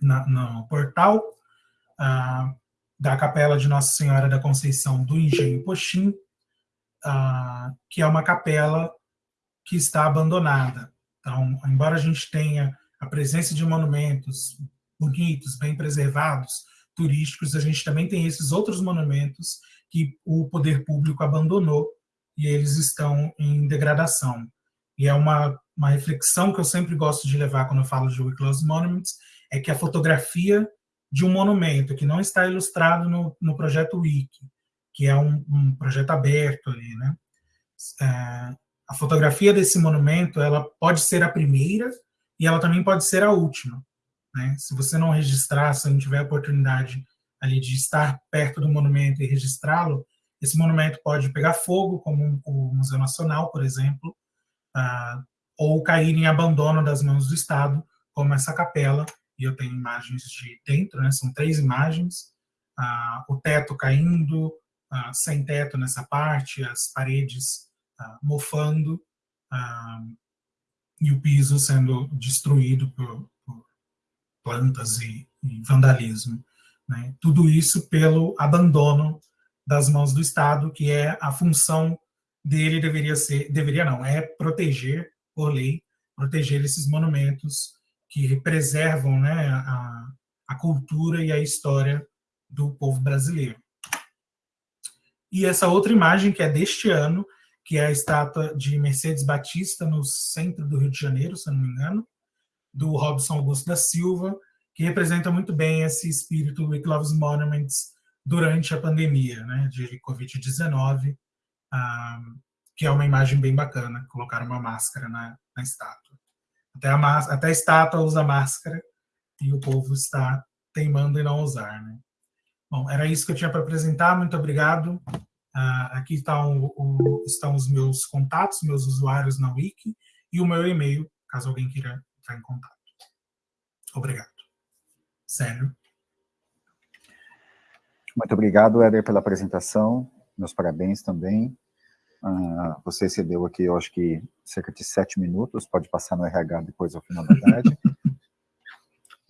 na, no portal uh, da Capela de Nossa Senhora da Conceição do Engenho Poxim, que é uma capela que está abandonada. Então, embora a gente tenha a presença de monumentos bonitos, bem preservados, turísticos, a gente também tem esses outros monumentos que o poder público abandonou e eles estão em degradação. E é uma, uma reflexão que eu sempre gosto de levar quando eu falo de Close Monuments, é que a fotografia de um monumento que não está ilustrado no, no projeto Wiki, que é um, um projeto aberto ali, né? É, a fotografia desse monumento ela pode ser a primeira e ela também pode ser a última. Né? Se você não registrar, se não tiver a oportunidade ali de estar perto do monumento e registrá-lo, esse monumento pode pegar fogo, como o Museu Nacional, por exemplo, uh, ou cair em abandono das mãos do Estado, como essa capela, e eu tenho imagens de dentro, né? são três imagens, uh, o teto caindo, uh, sem teto nessa parte, as paredes mofando e o piso sendo destruído por, plantas e, e vandalismo. Né? Tudo isso pelo abandono das mãos do Estado, que é a função dele deveria ser, deveria não, é proteger, por lei, proteger esses monumentos que preservam né, a, a cultura e a história do povo brasileiro. E essa outra imagem, que é deste ano, que é a estátua de Mercedes Batista no centro do Rio de Janeiro, se não me engano, do Robson Augusto da Silva, que representa muito bem esse espírito We Loves Monuments durante a pandemia né, de Covid-19, um, que é uma imagem bem bacana, colocar uma máscara na, na estátua. Até a, até a estátua usa máscara e o povo está teimando em não usar. Né? Bom, era isso que eu tinha para apresentar, muito obrigado. Uh, aqui está o, o, estão os meus contatos, meus usuários na Wiki e o meu e-mail, caso alguém queira entrar em contato. Obrigado. Sério. Muito obrigado, Éder, pela apresentação. Meus parabéns também. Uh, você cedeu aqui, eu acho que cerca de sete minutos, pode passar no RH depois ao final da tarde.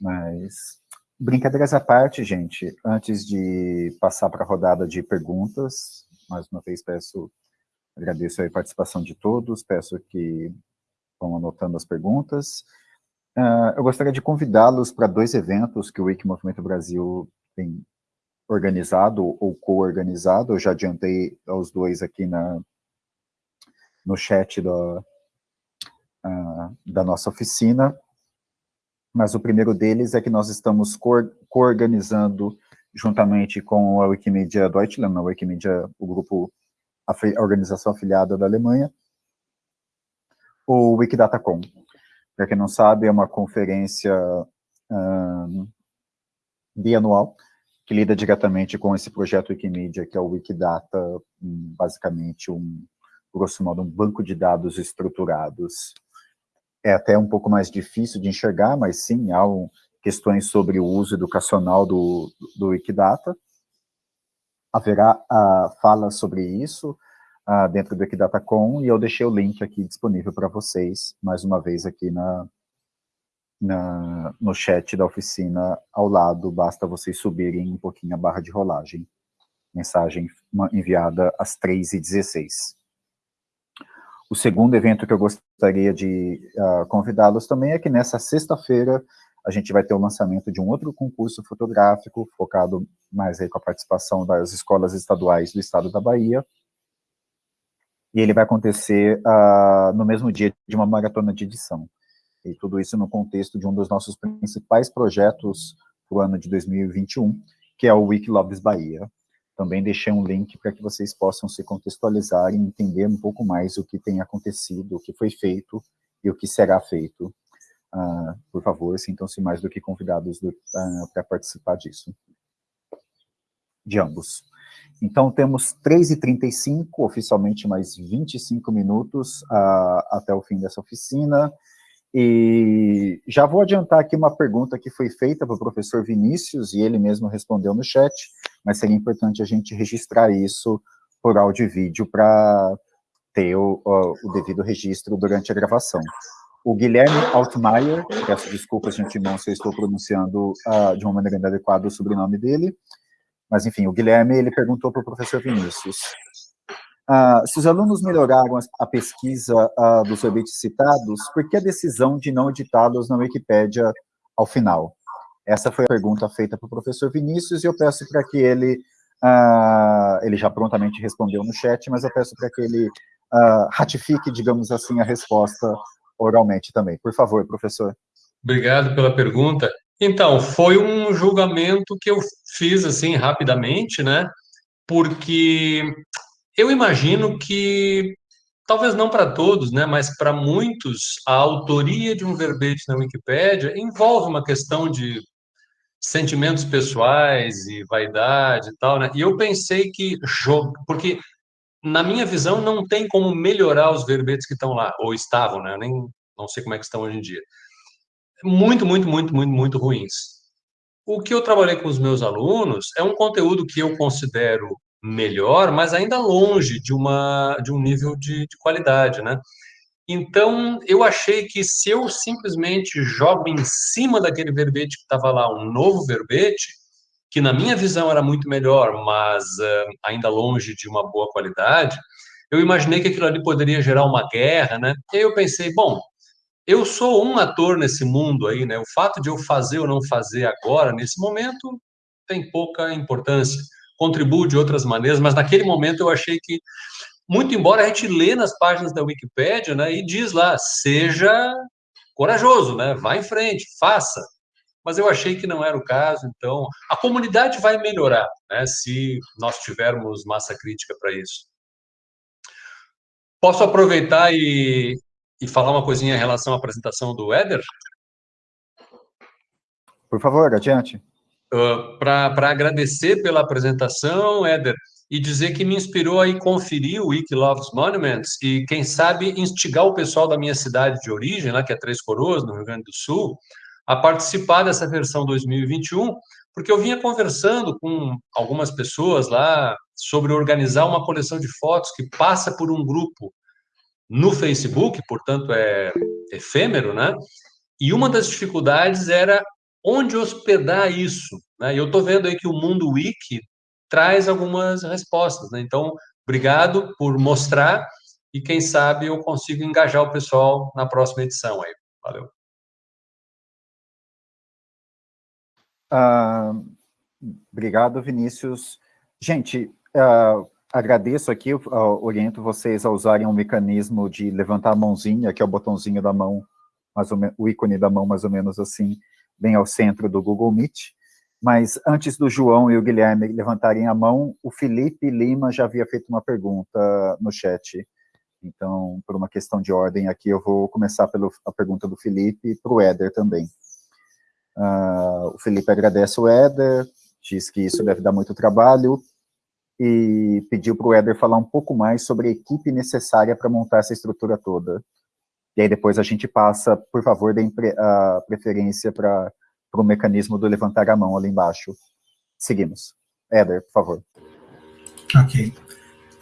Mas, brincadeiras à parte, gente, antes de passar para a rodada de perguntas, mais uma vez peço, agradeço a participação de todos, peço que vão anotando as perguntas. Uh, eu gostaria de convidá-los para dois eventos que o Wiki Movimento Brasil tem organizado ou co-organizado, eu já adiantei os dois aqui na, no chat da, uh, da nossa oficina, mas o primeiro deles é que nós estamos co-organizando juntamente com a Wikimedia Deutschland, a Wikimedia, o grupo, a, organização afiliada da Alemanha, o Wikidatacom. Para quem não sabe, é uma conferência um, bianual que lida diretamente com esse projeto Wikimedia, que é o Wikidata, basicamente um, grosso modo, um banco de dados estruturados. É até um pouco mais difícil de enxergar, mas sim, há um, questões sobre o uso educacional do, do Wikidata. Haverá uh, fala sobre isso uh, dentro do Wikidatacom, e eu deixei o link aqui disponível para vocês, mais uma vez aqui na, na, no chat da oficina ao lado, basta vocês subirem um pouquinho a barra de rolagem. Mensagem enviada às 3h16. O segundo evento que eu gostaria de uh, convidá-los também é que nessa sexta-feira a gente vai ter o lançamento de um outro concurso fotográfico, focado mais aí com a participação das escolas estaduais do estado da Bahia, e ele vai acontecer uh, no mesmo dia de uma maratona de edição. E tudo isso no contexto de um dos nossos principais projetos para o ano de 2021, que é o Wiki Loves Bahia. também deixei um link para que vocês possam se contextualizar e entender um pouco mais o que tem acontecido, o que foi feito e o que será feito. Uh, por favor, sintam-se mais do que convidados uh, para participar disso. De ambos. Então, temos 3h35, oficialmente mais 25 minutos uh, até o fim dessa oficina. E já vou adiantar aqui uma pergunta que foi feita para o professor Vinícius, e ele mesmo respondeu no chat, mas seria importante a gente registrar isso por áudio e vídeo para ter o, o, o, devido registro durante a gravação. O Guilherme Altmaier, peço desculpas de antemão se eu estou pronunciando uh, de uma maneira inadequada o sobrenome dele, mas enfim, o Guilherme ele perguntou para o professor Vinícius, uh, se os alunos melhoraram a pesquisa uh, dos verbetes citados, por que a decisão de não editá-los na Wikipédia ao final? Essa foi a pergunta feita para o professor Vinícius, e eu peço para que ele, uh, ele já prontamente respondeu no chat, mas eu peço para que ele ratifique, digamos assim, a resposta oralmente também. Por favor, professor. Obrigado pela pergunta. Então, foi um julgamento que eu fiz, assim, rapidamente, né? Porque eu imagino que, talvez não para todos, né, mas para muitos, a autoria de um verbete na Wikipédia envolve uma questão de sentimentos pessoais e vaidade e tal, né? E eu pensei que jogo, porque na minha visão não tem como melhorar os verbetes que estão lá ou estavam, né? Eu nem não sei como é que estão hoje em dia. Muito, muito, muito, muito, muito ruins. O que eu trabalhei com os meus alunos é um conteúdo que eu considero melhor, mas ainda longe de uma de um nível de, de qualidade, né? Então, eu achei que se eu simplesmente jogo em cima daquele verbete que estava lá um novo verbete, que na minha visão era muito melhor, mas uh, ainda longe de uma boa qualidade, eu imaginei que aquilo ali poderia gerar uma guerra, né? E aí eu pensei, bom, eu sou um ator nesse mundo aí, né? O fato de eu fazer ou não fazer agora, nesse momento, tem pouca importância. Contribuo de outras maneiras, mas naquele momento eu achei que muito embora a gente lê nas páginas da Wikipédia, né, e diz lá, seja corajoso, né, vá em frente, faça. Mas eu achei que não era o caso, então a comunidade vai melhorar, né, se nós tivermos massa crítica para isso. Posso aproveitar e, e falar uma coisinha em relação à apresentação do Éder? Por favor, adiante. Uh, para agradecer pela apresentação, Éder, e dizer que me inspirou a ir conferir o Wiki Loves Monuments e, quem sabe, instigar o pessoal da minha cidade de origem, lá que é Três Coroas, no Rio Grande do Sul, a participar dessa versão 2021, porque eu vinha conversando com algumas pessoas lá sobre organizar uma coleção de fotos que passa por um grupo no Facebook, portanto é efêmero, né? E uma das dificuldades era onde hospedar isso. Né? Eu estou vendo aí que o Mundo Wiki traz algumas respostas. Né? Então, obrigado por mostrar e quem sabe eu consigo engajar o pessoal na próxima edição aí. Valeu. Uh, obrigado, Vinícius. Gente, uh, agradeço aqui, uh, oriento vocês a usarem um mecanismo de levantar a mãozinha, que é o botãozinho da mão, mais ou o ícone da mão mais ou menos assim, bem ao centro do Google Meet. Mas antes do João e o Guilherme levantarem a mão, o Felipe Lima já havia feito uma pergunta no chat. Então, por uma questão de ordem aqui, eu vou começar pela pergunta do Felipe e para o Éder também. Uh, o Felipe agradece o Éder, diz que isso deve dar muito trabalho, e pediu para o Éder falar um pouco mais sobre a equipe necessária para montar essa estrutura toda. E aí depois a gente passa, por favor, dê a preferência para o mecanismo do levantar a mão ali embaixo. Seguimos. Éder, por favor. Ok.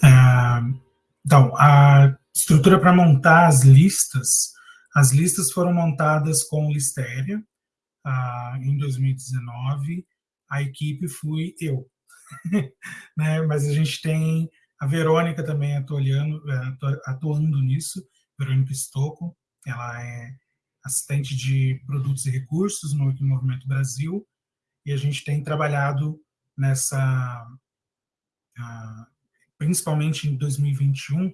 Uh, então, a estrutura para montar as listas, as listas foram montadas com Listéria uh, em 2019, a equipe fui eu. né? Mas a gente tem a Verônica também atuando, eh, atuando nisso, Verônica Stocco, ela é assistente de produtos e recursos no Movimento Brasil, e a gente tem trabalhado nessa, principalmente em 2021,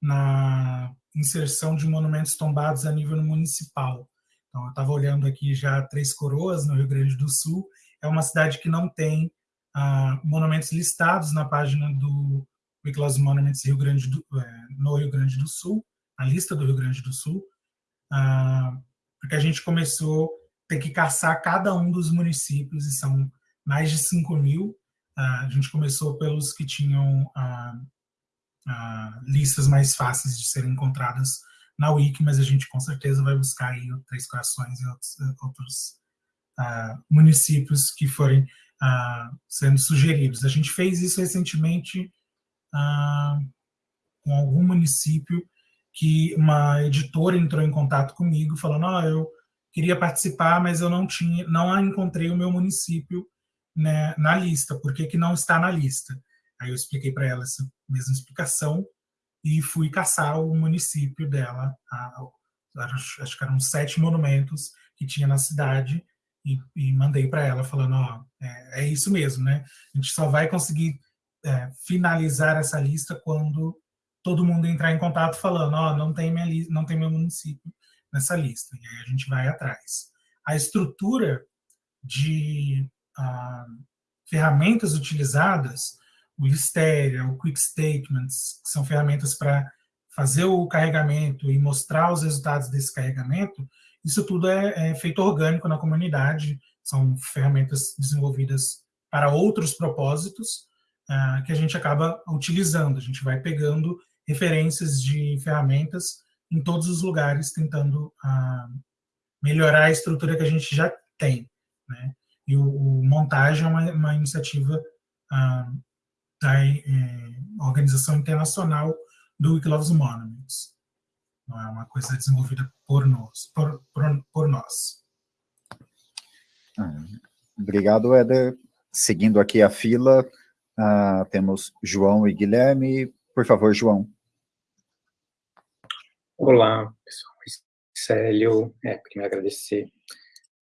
na inserção de monumentos tombados a nível municipal. Então, eu estava olhando aqui já Três Coroas, no Rio Grande do Sul, é uma cidade que não tem uh, monumentos listados na página do Wikiloves Monuments Rio Grande do, é, no Rio Grande do Sul, a lista do Rio Grande do Sul, uh, porque a gente começou a ter que caçar cada um dos municípios, e são mais de 5 mil. Uh, a gente começou pelos que tinham listas mais fáceis de serem encontradas na Wiki, mas a gente com certeza vai buscar aí Três Corações e outros, outros municípios que forem sendo sugeridos. A gente fez isso recentemente com algum município que uma editora entrou em contato comigo falando, oh, eu queria participar, mas eu não tinha, não encontrei o meu município né, na lista, por que, que não está na lista? Aí eu expliquei para ela essa mesma explicação e fui caçar o município dela, a, acho que eram sete monumentos que tinha na cidade, e, e mandei para ela falando, ó, é, é, isso mesmo, né? A gente só vai conseguir é, finalizar essa lista quando todo mundo entrar em contato falando, ó, não tem minha não tem meu município nessa lista. E aí a gente vai atrás. A estrutura de ah, ferramentas utilizadas, o Listeria, o Quick Statements, que são ferramentas para fazer o carregamento e mostrar os resultados desse carregamento, isso tudo é, é feito orgânico na comunidade, são ferramentas desenvolvidas para outros propósitos uh, que a gente acaba utilizando. A gente vai pegando referências de ferramentas em todos os lugares, tentando uh, melhorar a estrutura que a gente já tem. Né? E o, o montagem é uma, uma iniciativa uh, da é, Organização Internacional do Wikiloves Monuments não é uma coisa desenvolvida por nós. Por, por, por nós. Ah, obrigado, Éder. Seguindo aqui a fila, uh, temos João e Guilherme. Por favor, João. Olá, pessoal. Célio, é, queria agradecer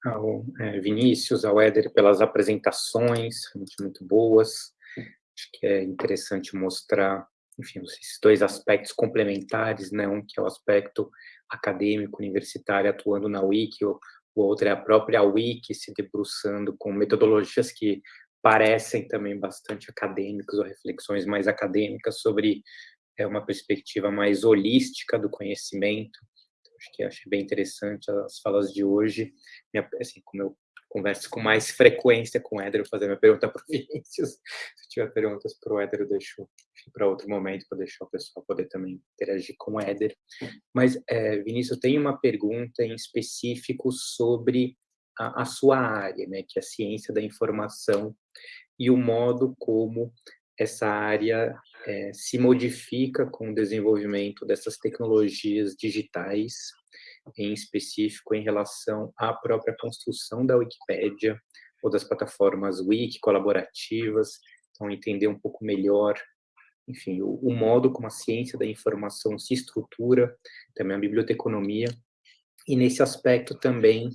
ao é, Vinícius, ao Éder pelas apresentações, muito, boas. Acho que é interessante mostrar enfim, esses dois aspectos complementares, né? Um que é o aspecto acadêmico, universitário, atuando na Wiki, o, o outro é a própria Wiki se debruçando com metodologias que parecem também bastante acadêmicas ou reflexões mais acadêmicas sobre é, uma perspectiva mais holística do conhecimento. Então, acho que achei bem interessante as falas de hoje. Minha, assim, como eu converso com mais frequência com o Éder, fazer minha pergunta para o Vinícius. Se tiver perguntas para o Éder, eu deixo para outro momento, para deixar o pessoal poder também interagir com o Éder. Mas, é, Vinícius, eu tenho uma pergunta em específico sobre a, a sua área, né, que é a ciência da informação e o modo como essa área é, se modifica com o desenvolvimento dessas tecnologias digitais em específico em relação à própria construção da Wikipédia ou das plataformas wiki colaborativas, então entender um pouco melhor, enfim, o, o modo como a ciência da informação se estrutura, também a biblioteconomia, e nesse aspecto também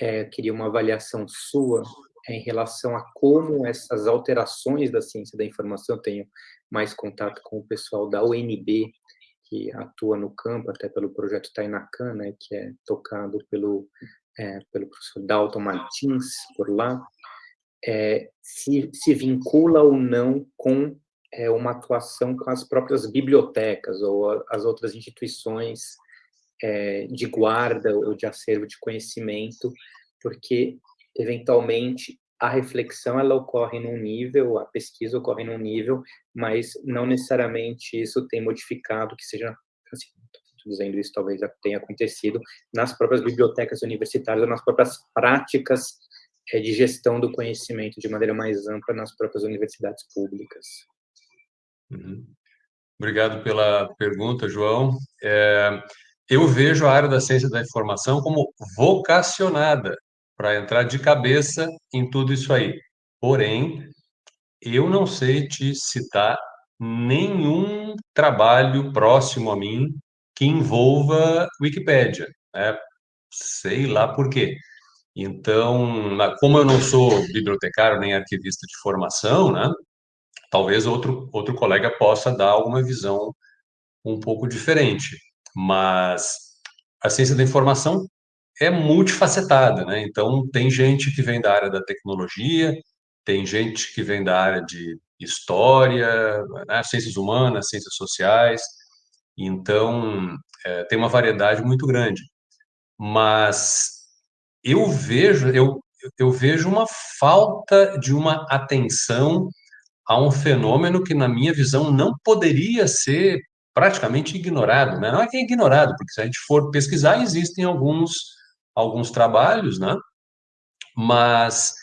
é, queria uma avaliação sua em relação a como essas alterações da ciência da informação, eu tenho mais contato com o pessoal da UNB, que atua no campo, até pelo projeto Tainacan, né, que é tocado pelo, é, pelo professor Dalton Martins, por lá, é, se, se vincula ou não com é, uma atuação com as próprias bibliotecas ou as outras instituições é, de guarda ou de acervo de conhecimento, porque, eventualmente, a reflexão ela ocorre num nível, a pesquisa ocorre num nível, mas não necessariamente isso tem modificado que seja, assim, dizendo isso talvez tenha acontecido nas próprias bibliotecas universitárias ou nas próprias práticas é, de gestão do conhecimento de maneira mais ampla nas próprias universidades públicas. Uhum. Obrigado pela pergunta, João. É, eu vejo a área da ciência da informação como vocacionada para entrar de cabeça em tudo isso aí. Porém, eu não sei te citar nenhum trabalho próximo a mim que envolva Wikipédia. Né? Sei lá por quê. Então, como eu não sou bibliotecário nem arquivista de formação, né? Talvez outro, outro colega possa dar alguma visão um pouco diferente. Mas a ciência da informação é multifacetada, né? Então, tem gente que vem da área da tecnologia, tem gente que vem da área de história, né, ciências humanas, ciências sociais, então é, tem uma variedade muito grande. Mas eu vejo, eu, eu vejo uma falta de uma atenção a um fenômeno que, na minha visão, não poderia ser praticamente ignorado. Né? Não é que é ignorado, porque se a gente for pesquisar, existem alguns, alguns trabalhos, né? mas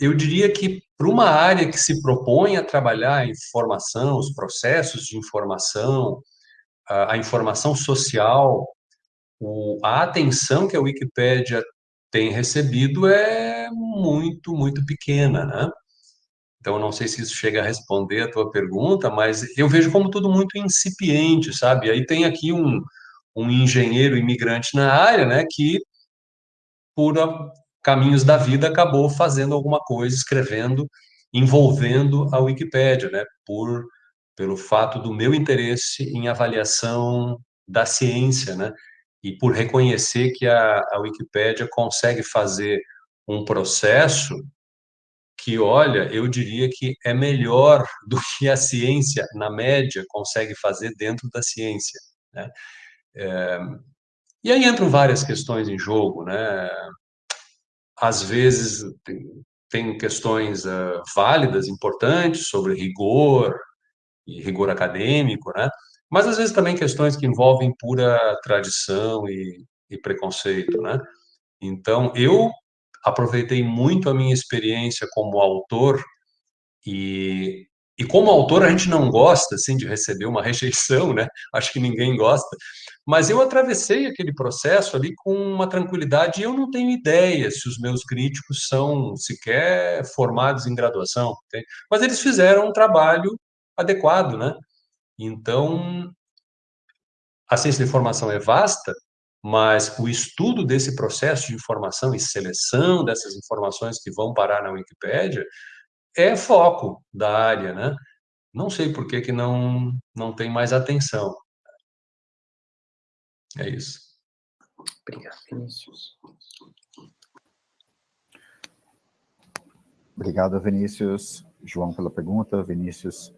eu diria que para uma área que se propõe a trabalhar a informação, os processos de informação, a, informação social, a atenção que a Wikipédia tem recebido é muito, muito pequena, né? Então, não sei se isso chega a responder a tua pergunta, mas eu vejo como tudo muito incipiente, sabe? Aí tem aqui um, um engenheiro imigrante na área, né, que por caminhos da vida acabou fazendo alguma coisa, escrevendo, envolvendo a Wikipédia, né, por pelo fato do meu interesse em avaliação da ciência, né, e por reconhecer que a, a Wikipédia consegue fazer um processo que, olha, eu diria que é melhor do que a ciência, na média, consegue fazer dentro da ciência. Né? É, e aí entram várias questões em jogo, né? Às vezes tem, questões uh, válidas, importantes, sobre rigor e rigor acadêmico, né? Mas às vezes também questões que envolvem pura tradição e, e preconceito, né? Então, eu aproveitei muito a minha experiência como autor e, e como autor a gente não gosta assim de receber uma rejeição, né? Acho que ninguém gosta. Mas eu atravessei aquele processo ali com uma tranquilidade e eu não tenho ideia se os meus críticos são sequer formados em graduação, entende? mas eles fizeram um trabalho adequado, né? Então, a ciência de informação é vasta, mas o estudo desse processo de informação e seleção dessas informações que vão parar na Wikipédia é foco da área, né? Não sei por que, que não, não tem mais atenção. É isso. Obrigado, Vinícius. Obrigado, Vinícius. João, pela pergunta. Vinícius,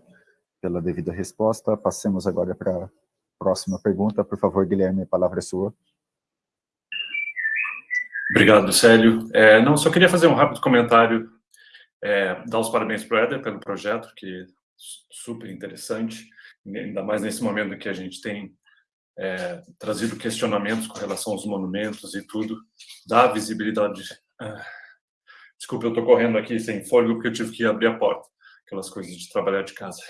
pela devida resposta. Passemos agora para a próxima pergunta. Por favor, Guilherme, a palavra é sua. Obrigado, Célio. É, não, só queria fazer um rápido comentário, é, dar os parabéns para o Éder pelo projeto, que é super interessante, ainda mais nesse momento que a gente tem é, trazido questionamentos com relação aos monumentos e tudo, dá visibilidade... Ah, desculpa, eu estou correndo aqui sem fôlego porque eu tive que abrir a porta, aquelas coisas de trabalhar de casa.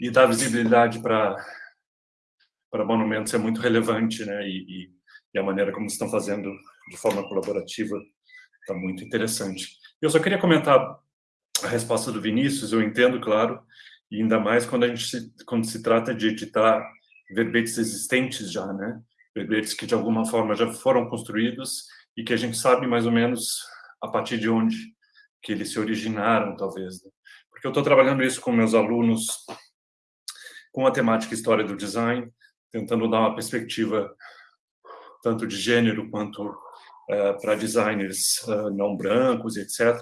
E dá visibilidade para monumentos é muito relevante, né? E, e, e a maneira como estão fazendo de forma colaborativa está muito interessante. Eu só queria comentar a resposta do Vinícius, eu entendo, claro, e ainda mais quando a gente se, quando se trata de editar verbetes existentes já, né? Verbetes que de alguma forma já foram construídos e que a gente sabe mais ou menos a partir de onde que eles se originaram, talvez. Né? Porque eu estou trabalhando isso com meus alunos com a temática história do design, tentando dar uma perspectiva tanto de gênero quanto para designers uh, não brancos, etc.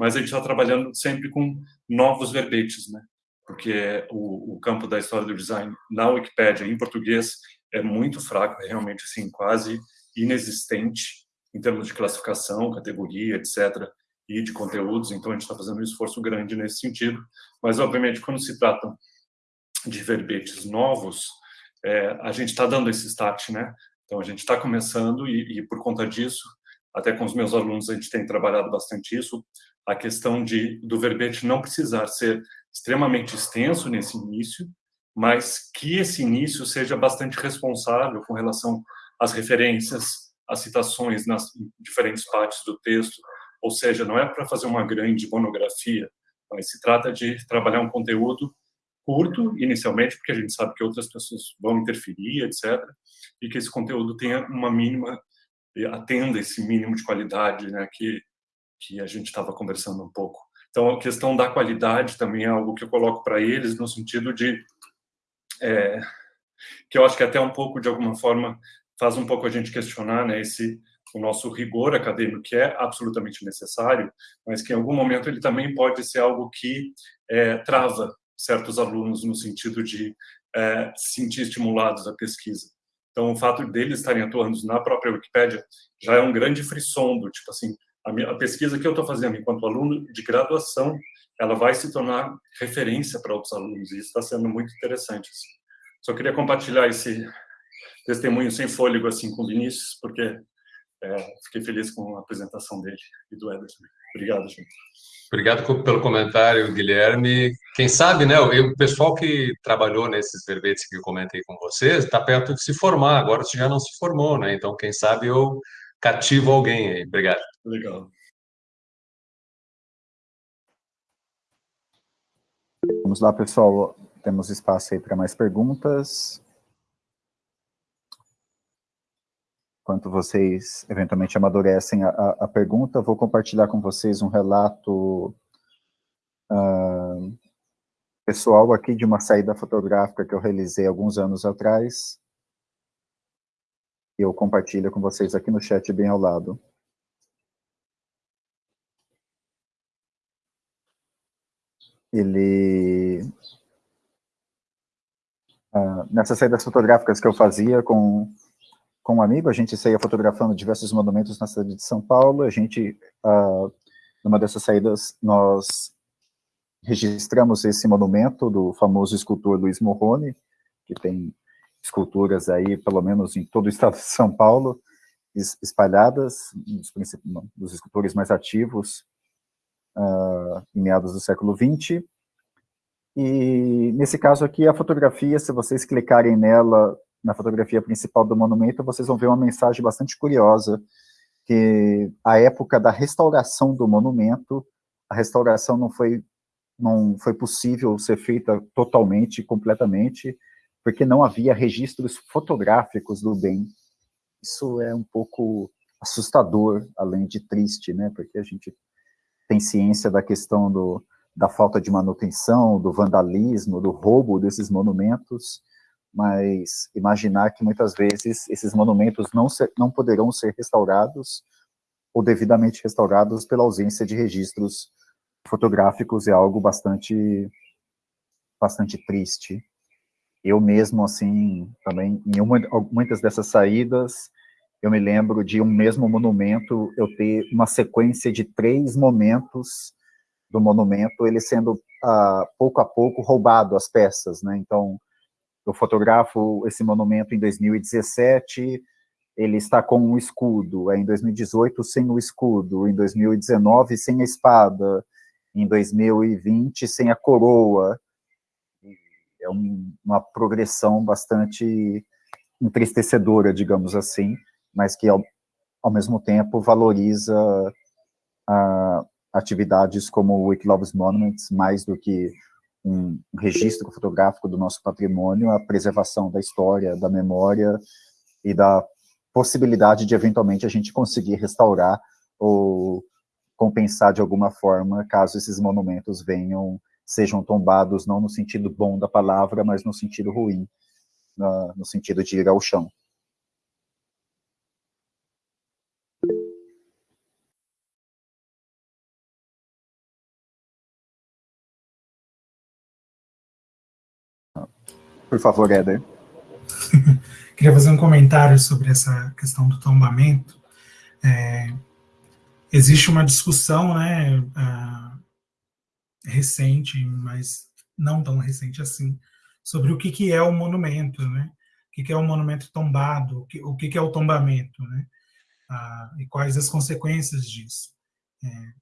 Mas a gente está trabalhando sempre com novos verbetes, né? Porque o, o, campo da história do design na Wikipédia em português é muito fraco, é realmente assim quase inexistente em termos de classificação, categoria, etc. E de conteúdos. Então a gente está fazendo um esforço grande nesse sentido. Mas obviamente quando se trata de verbetes novos, é, a gente está dando esse start, né? Então, a gente está começando e, e, por conta disso, até com os meus alunos, a gente tem trabalhado bastante isso, a questão de do verbete não precisar ser extremamente extenso nesse início, mas que esse início seja bastante responsável com relação às referências, às citações nas diferentes partes do texto, ou seja, não é para fazer uma grande monografia, mas se trata de trabalhar um conteúdo curto, inicialmente, porque a gente sabe que outras pessoas vão interferir, etc., e que esse conteúdo tenha uma mínima, atenda esse mínimo de qualidade, né, que, que a gente estava conversando um pouco. Então, a questão da qualidade também é algo que eu coloco para eles, no sentido de. É, que eu acho que até um pouco, de alguma forma, faz um pouco a gente questionar né, esse o nosso rigor acadêmico, que é absolutamente necessário, mas que em algum momento ele também pode ser algo que é, trava certos alunos no sentido de é, se sentir estimulados à pesquisa. Então, o fato deles estarem atuando na própria Wikipédia já é um grande frisson do tipo assim, a, minha, a pesquisa que eu estou fazendo enquanto aluno de graduação, ela vai se tornar referência para outros alunos, e isso está sendo muito interessante. Assim. Só queria compartilhar esse testemunho sem fôlego assim com o Vinícius, porque é, fiquei feliz com a apresentação dele e do Ederson. Obrigado, gente. Obrigado pelo comentário, Guilherme. Quem sabe, né, o pessoal que trabalhou nesses verbetes que eu comentei com vocês está perto de se formar, agora você já não se formou, né? Então, quem sabe eu cativo alguém aí. Obrigado. Legal. Vamos lá, pessoal. Temos espaço aí para mais perguntas. Enquanto vocês eventualmente amadurecem a, a, a pergunta, vou compartilhar com vocês um relato uh, pessoal aqui de uma saída fotográfica que eu realizei alguns anos atrás. Eu compartilho com vocês aqui no chat bem ao lado. Ele... Uh, nessas saídas fotográficas que eu fazia com com um amigo, a gente saía fotografando diversos monumentos na cidade de São Paulo, a gente, uh, numa dessas saídas, nós registramos esse monumento do famoso escultor Luiz Morrone, que tem esculturas aí, pelo menos em todo o estado de São Paulo, espalhadas, dos, dos escultores mais ativos, uh, em meados do século XX, e nesse caso aqui, a fotografia, se vocês clicarem nela, na fotografia principal do monumento, vocês vão ver uma mensagem bastante curiosa, que a época da restauração do monumento, a restauração não foi, não foi possível ser feita totalmente, completamente, porque não havia registros fotográficos do bem. Isso é um pouco assustador, além de triste, né? Porque a gente tem ciência da questão do, da falta de manutenção, do vandalismo, do roubo desses monumentos, mas imaginar que muitas vezes esses monumentos não, ser, não poderão ser restaurados ou devidamente restaurados pela ausência de registros fotográficos é algo bastante, bastante triste. Eu mesmo, assim, também, em uma, muitas dessas saídas, eu me lembro de um mesmo monumento, eu ter uma sequência de três momentos do monumento, ele sendo, ah, pouco a pouco, roubado as peças, né, então, eu fotografo esse monumento em 2017, ele está com um escudo, é em 2018 sem o escudo, em 2019 sem a espada, em 2020 sem a coroa. É um, uma progressão bastante entristecedora, digamos assim, mas que ao, ao mesmo tempo valoriza a, atividades como o Wikiloves Monuments mais do que um registro fotográfico do nosso patrimônio, a preservação da história, da memória e da possibilidade de, eventualmente, a gente conseguir restaurar ou compensar de alguma forma, caso esses monumentos venham, sejam tombados, não no sentido bom da palavra, mas no sentido ruim, no sentido de ir ao chão. Por favor, Éder. Queria fazer um comentário sobre essa questão do tombamento. É, existe uma discussão né, uh, recente, mas não tão recente assim, sobre o que, que é o monumento, né? o que, que é o monumento tombado, o que, o que, que é o tombamento, né? Uh, e quais as consequências disso. É,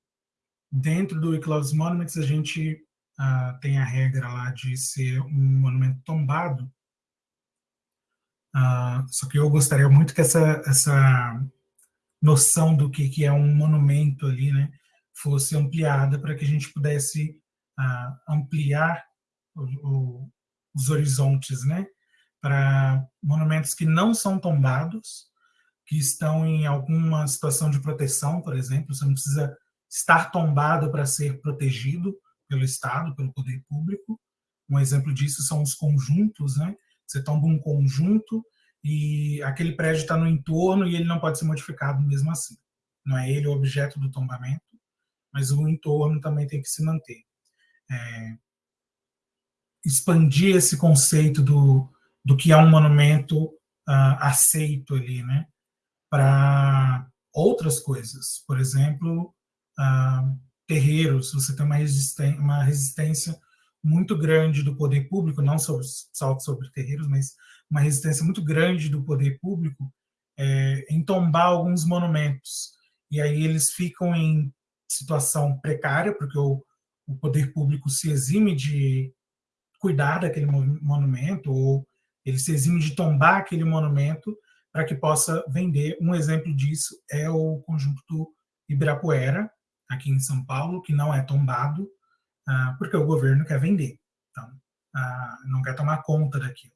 dentro do Eclipse Monuments, a gente uh, tem a regra lá de ser um monumento tombado, uh, só que eu gostaria muito que essa, essa noção do que, que é um monumento ali, né, fosse ampliada para que a gente pudesse uh, ampliar o, o, os horizontes, né, para monumentos que não são tombados, que estão em alguma situação de proteção, por exemplo, você não precisa estar tombado para ser protegido, pelo Estado, pelo poder público. Um exemplo disso são os conjuntos, né? Você toma um conjunto e aquele prédio está no entorno e ele não pode ser modificado mesmo assim. Não é ele o objeto do tombamento, mas o entorno também tem que se manter. É, expandir esse conceito do, do que é um monumento uh, aceito ali, né, para outras coisas. Por exemplo, uh, terreiros, você tem uma resistência, uma resistência muito grande do poder público, não sobre, só sobre terreiros, mas uma resistência muito grande do poder público é, em tombar alguns monumentos. E aí eles ficam em situação precária, porque o, o poder público se exime de cuidar daquele monumento, ou ele se exime de tombar aquele monumento para que possa vender. Um exemplo disso é o conjunto do Ibirapuera, aqui em São Paulo, que não é tombado, ah, porque o governo quer vender. Então, ah, não quer tomar conta daquilo.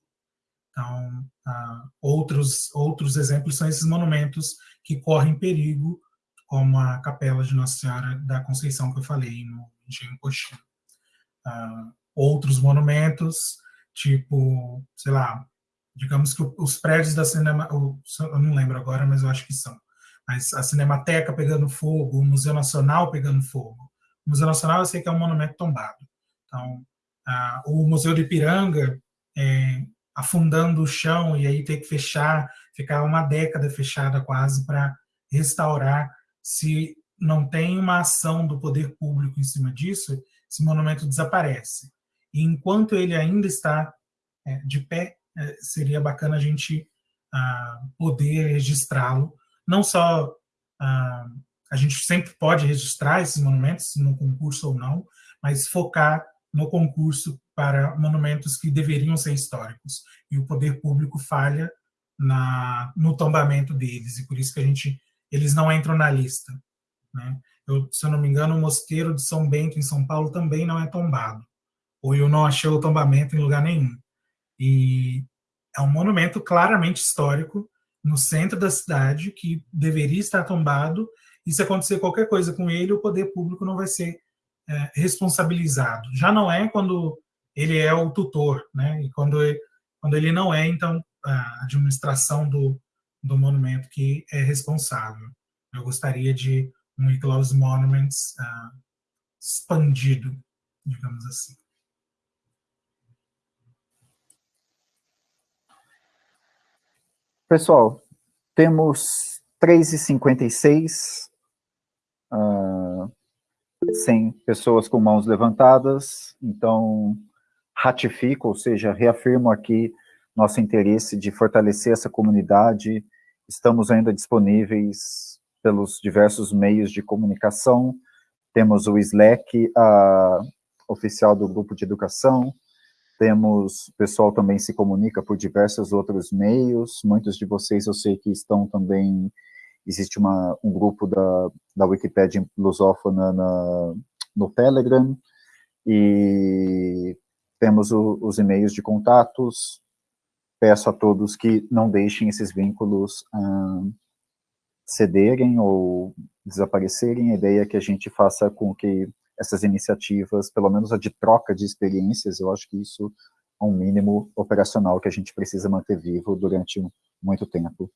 Então, ah, outros, outros exemplos são esses monumentos que correm perigo, como a Capela de Nossa Senhora da Conceição, que eu falei no Engenho Coxinha. outros monumentos, tipo, sei lá, digamos que os prédios da cinema, eu não lembro agora, mas eu acho que são, a Cinemateca pegando fogo, o Museu Nacional pegando fogo. O Museu Nacional eu sei que é um monumento tombado. Então, o Museu de Ipiranga é, afundando o chão e aí ter que fechar, ficar uma década fechada quase para restaurar. Se não tem uma ação do poder público em cima disso, esse monumento desaparece. E enquanto ele ainda está é, de pé, é, seria bacana a gente ah, poder registrá-lo não só ah, a gente sempre pode registrar esses monumentos, no concurso ou não, mas focar no concurso para monumentos que deveriam ser históricos. E o poder público falha na, no tombamento deles, e por isso que a gente, eles não entram na lista. Né? Eu, se eu não me engano, o Mosteiro de São Bento, em São Paulo, também não é tombado. Ou eu não achei o tombamento em lugar nenhum. E é um monumento claramente histórico, no centro da cidade, que deveria estar tombado, e se acontecer qualquer coisa com ele, o poder público não vai ser é, responsabilizado. Já não é quando ele é o tutor, né? E quando quando ele não é, então, a administração do, do monumento que é responsável. Eu gostaria de um Eclose Monuments uh, expandido, digamos assim. Pessoal, temos 3h56, uh, sem pessoas com mãos levantadas, então ratifico, ou seja, reafirmo aqui nosso interesse de fortalecer essa comunidade, estamos ainda disponíveis pelos diversos meios de comunicação, temos o Slack, a oficial do grupo de educação, temos, o pessoal também se comunica por diversos outros meios, muitos de vocês eu sei que estão também, existe uma, um grupo da, da Wikipédia lusófona na, no Telegram, e temos o, os e-mails de contatos, peço a todos que não deixem esses vínculos hum, cederem ou desaparecerem, a ideia é que a gente faça com que essas iniciativas, pelo menos a de troca de experiências, eu acho que isso é um mínimo operacional que a gente precisa manter vivo durante muito tempo.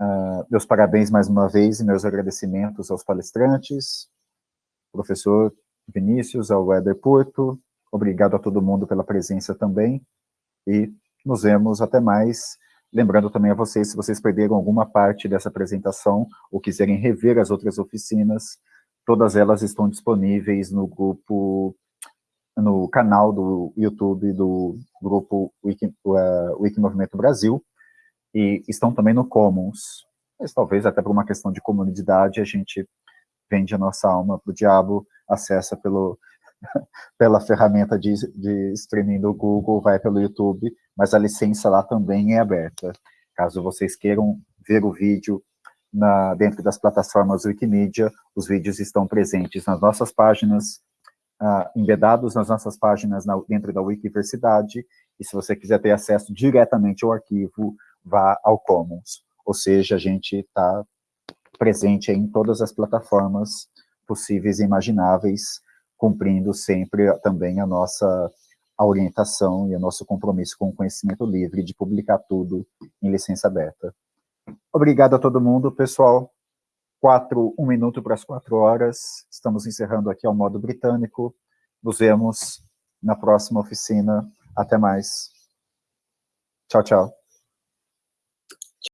Uh, meus parabéns mais uma vez e meus agradecimentos aos palestrantes, professor Vinícius, ao Éder Porto, obrigado a todo mundo pela presença também, e nos vemos até mais. Lembrando também a vocês, se vocês perderam alguma parte dessa apresentação ou quiserem rever as outras oficinas, Todas elas estão disponíveis no grupo, no canal do YouTube do grupo Wiki, uh, Wiki Movimento Brasil, e estão também no Commons. Mas talvez até por uma questão de comunidade a gente vende a nossa alma para o diabo, acessa pelo, pela ferramenta de, de streaming do Google, vai pelo YouTube, mas a licença lá também é aberta. Caso vocês queiram ver o vídeo na, dentro das plataformas Wikimedia, os vídeos estão presentes nas nossas páginas, uh, embedados nas nossas páginas na, dentro da Wikiversidade, e se você quiser ter acesso diretamente ao arquivo, vá ao Commons. Ou seja, a gente está presente em todas as plataformas possíveis e imagináveis, cumprindo sempre também a nossa a orientação e o nosso compromisso com o conhecimento livre de publicar tudo em licença aberta. Obrigado a todo mundo, pessoal. Quatro, um minuto para as quatro horas. Estamos encerrando aqui ao modo britânico. Nos vemos na próxima oficina. Até mais. Tchau, tchau.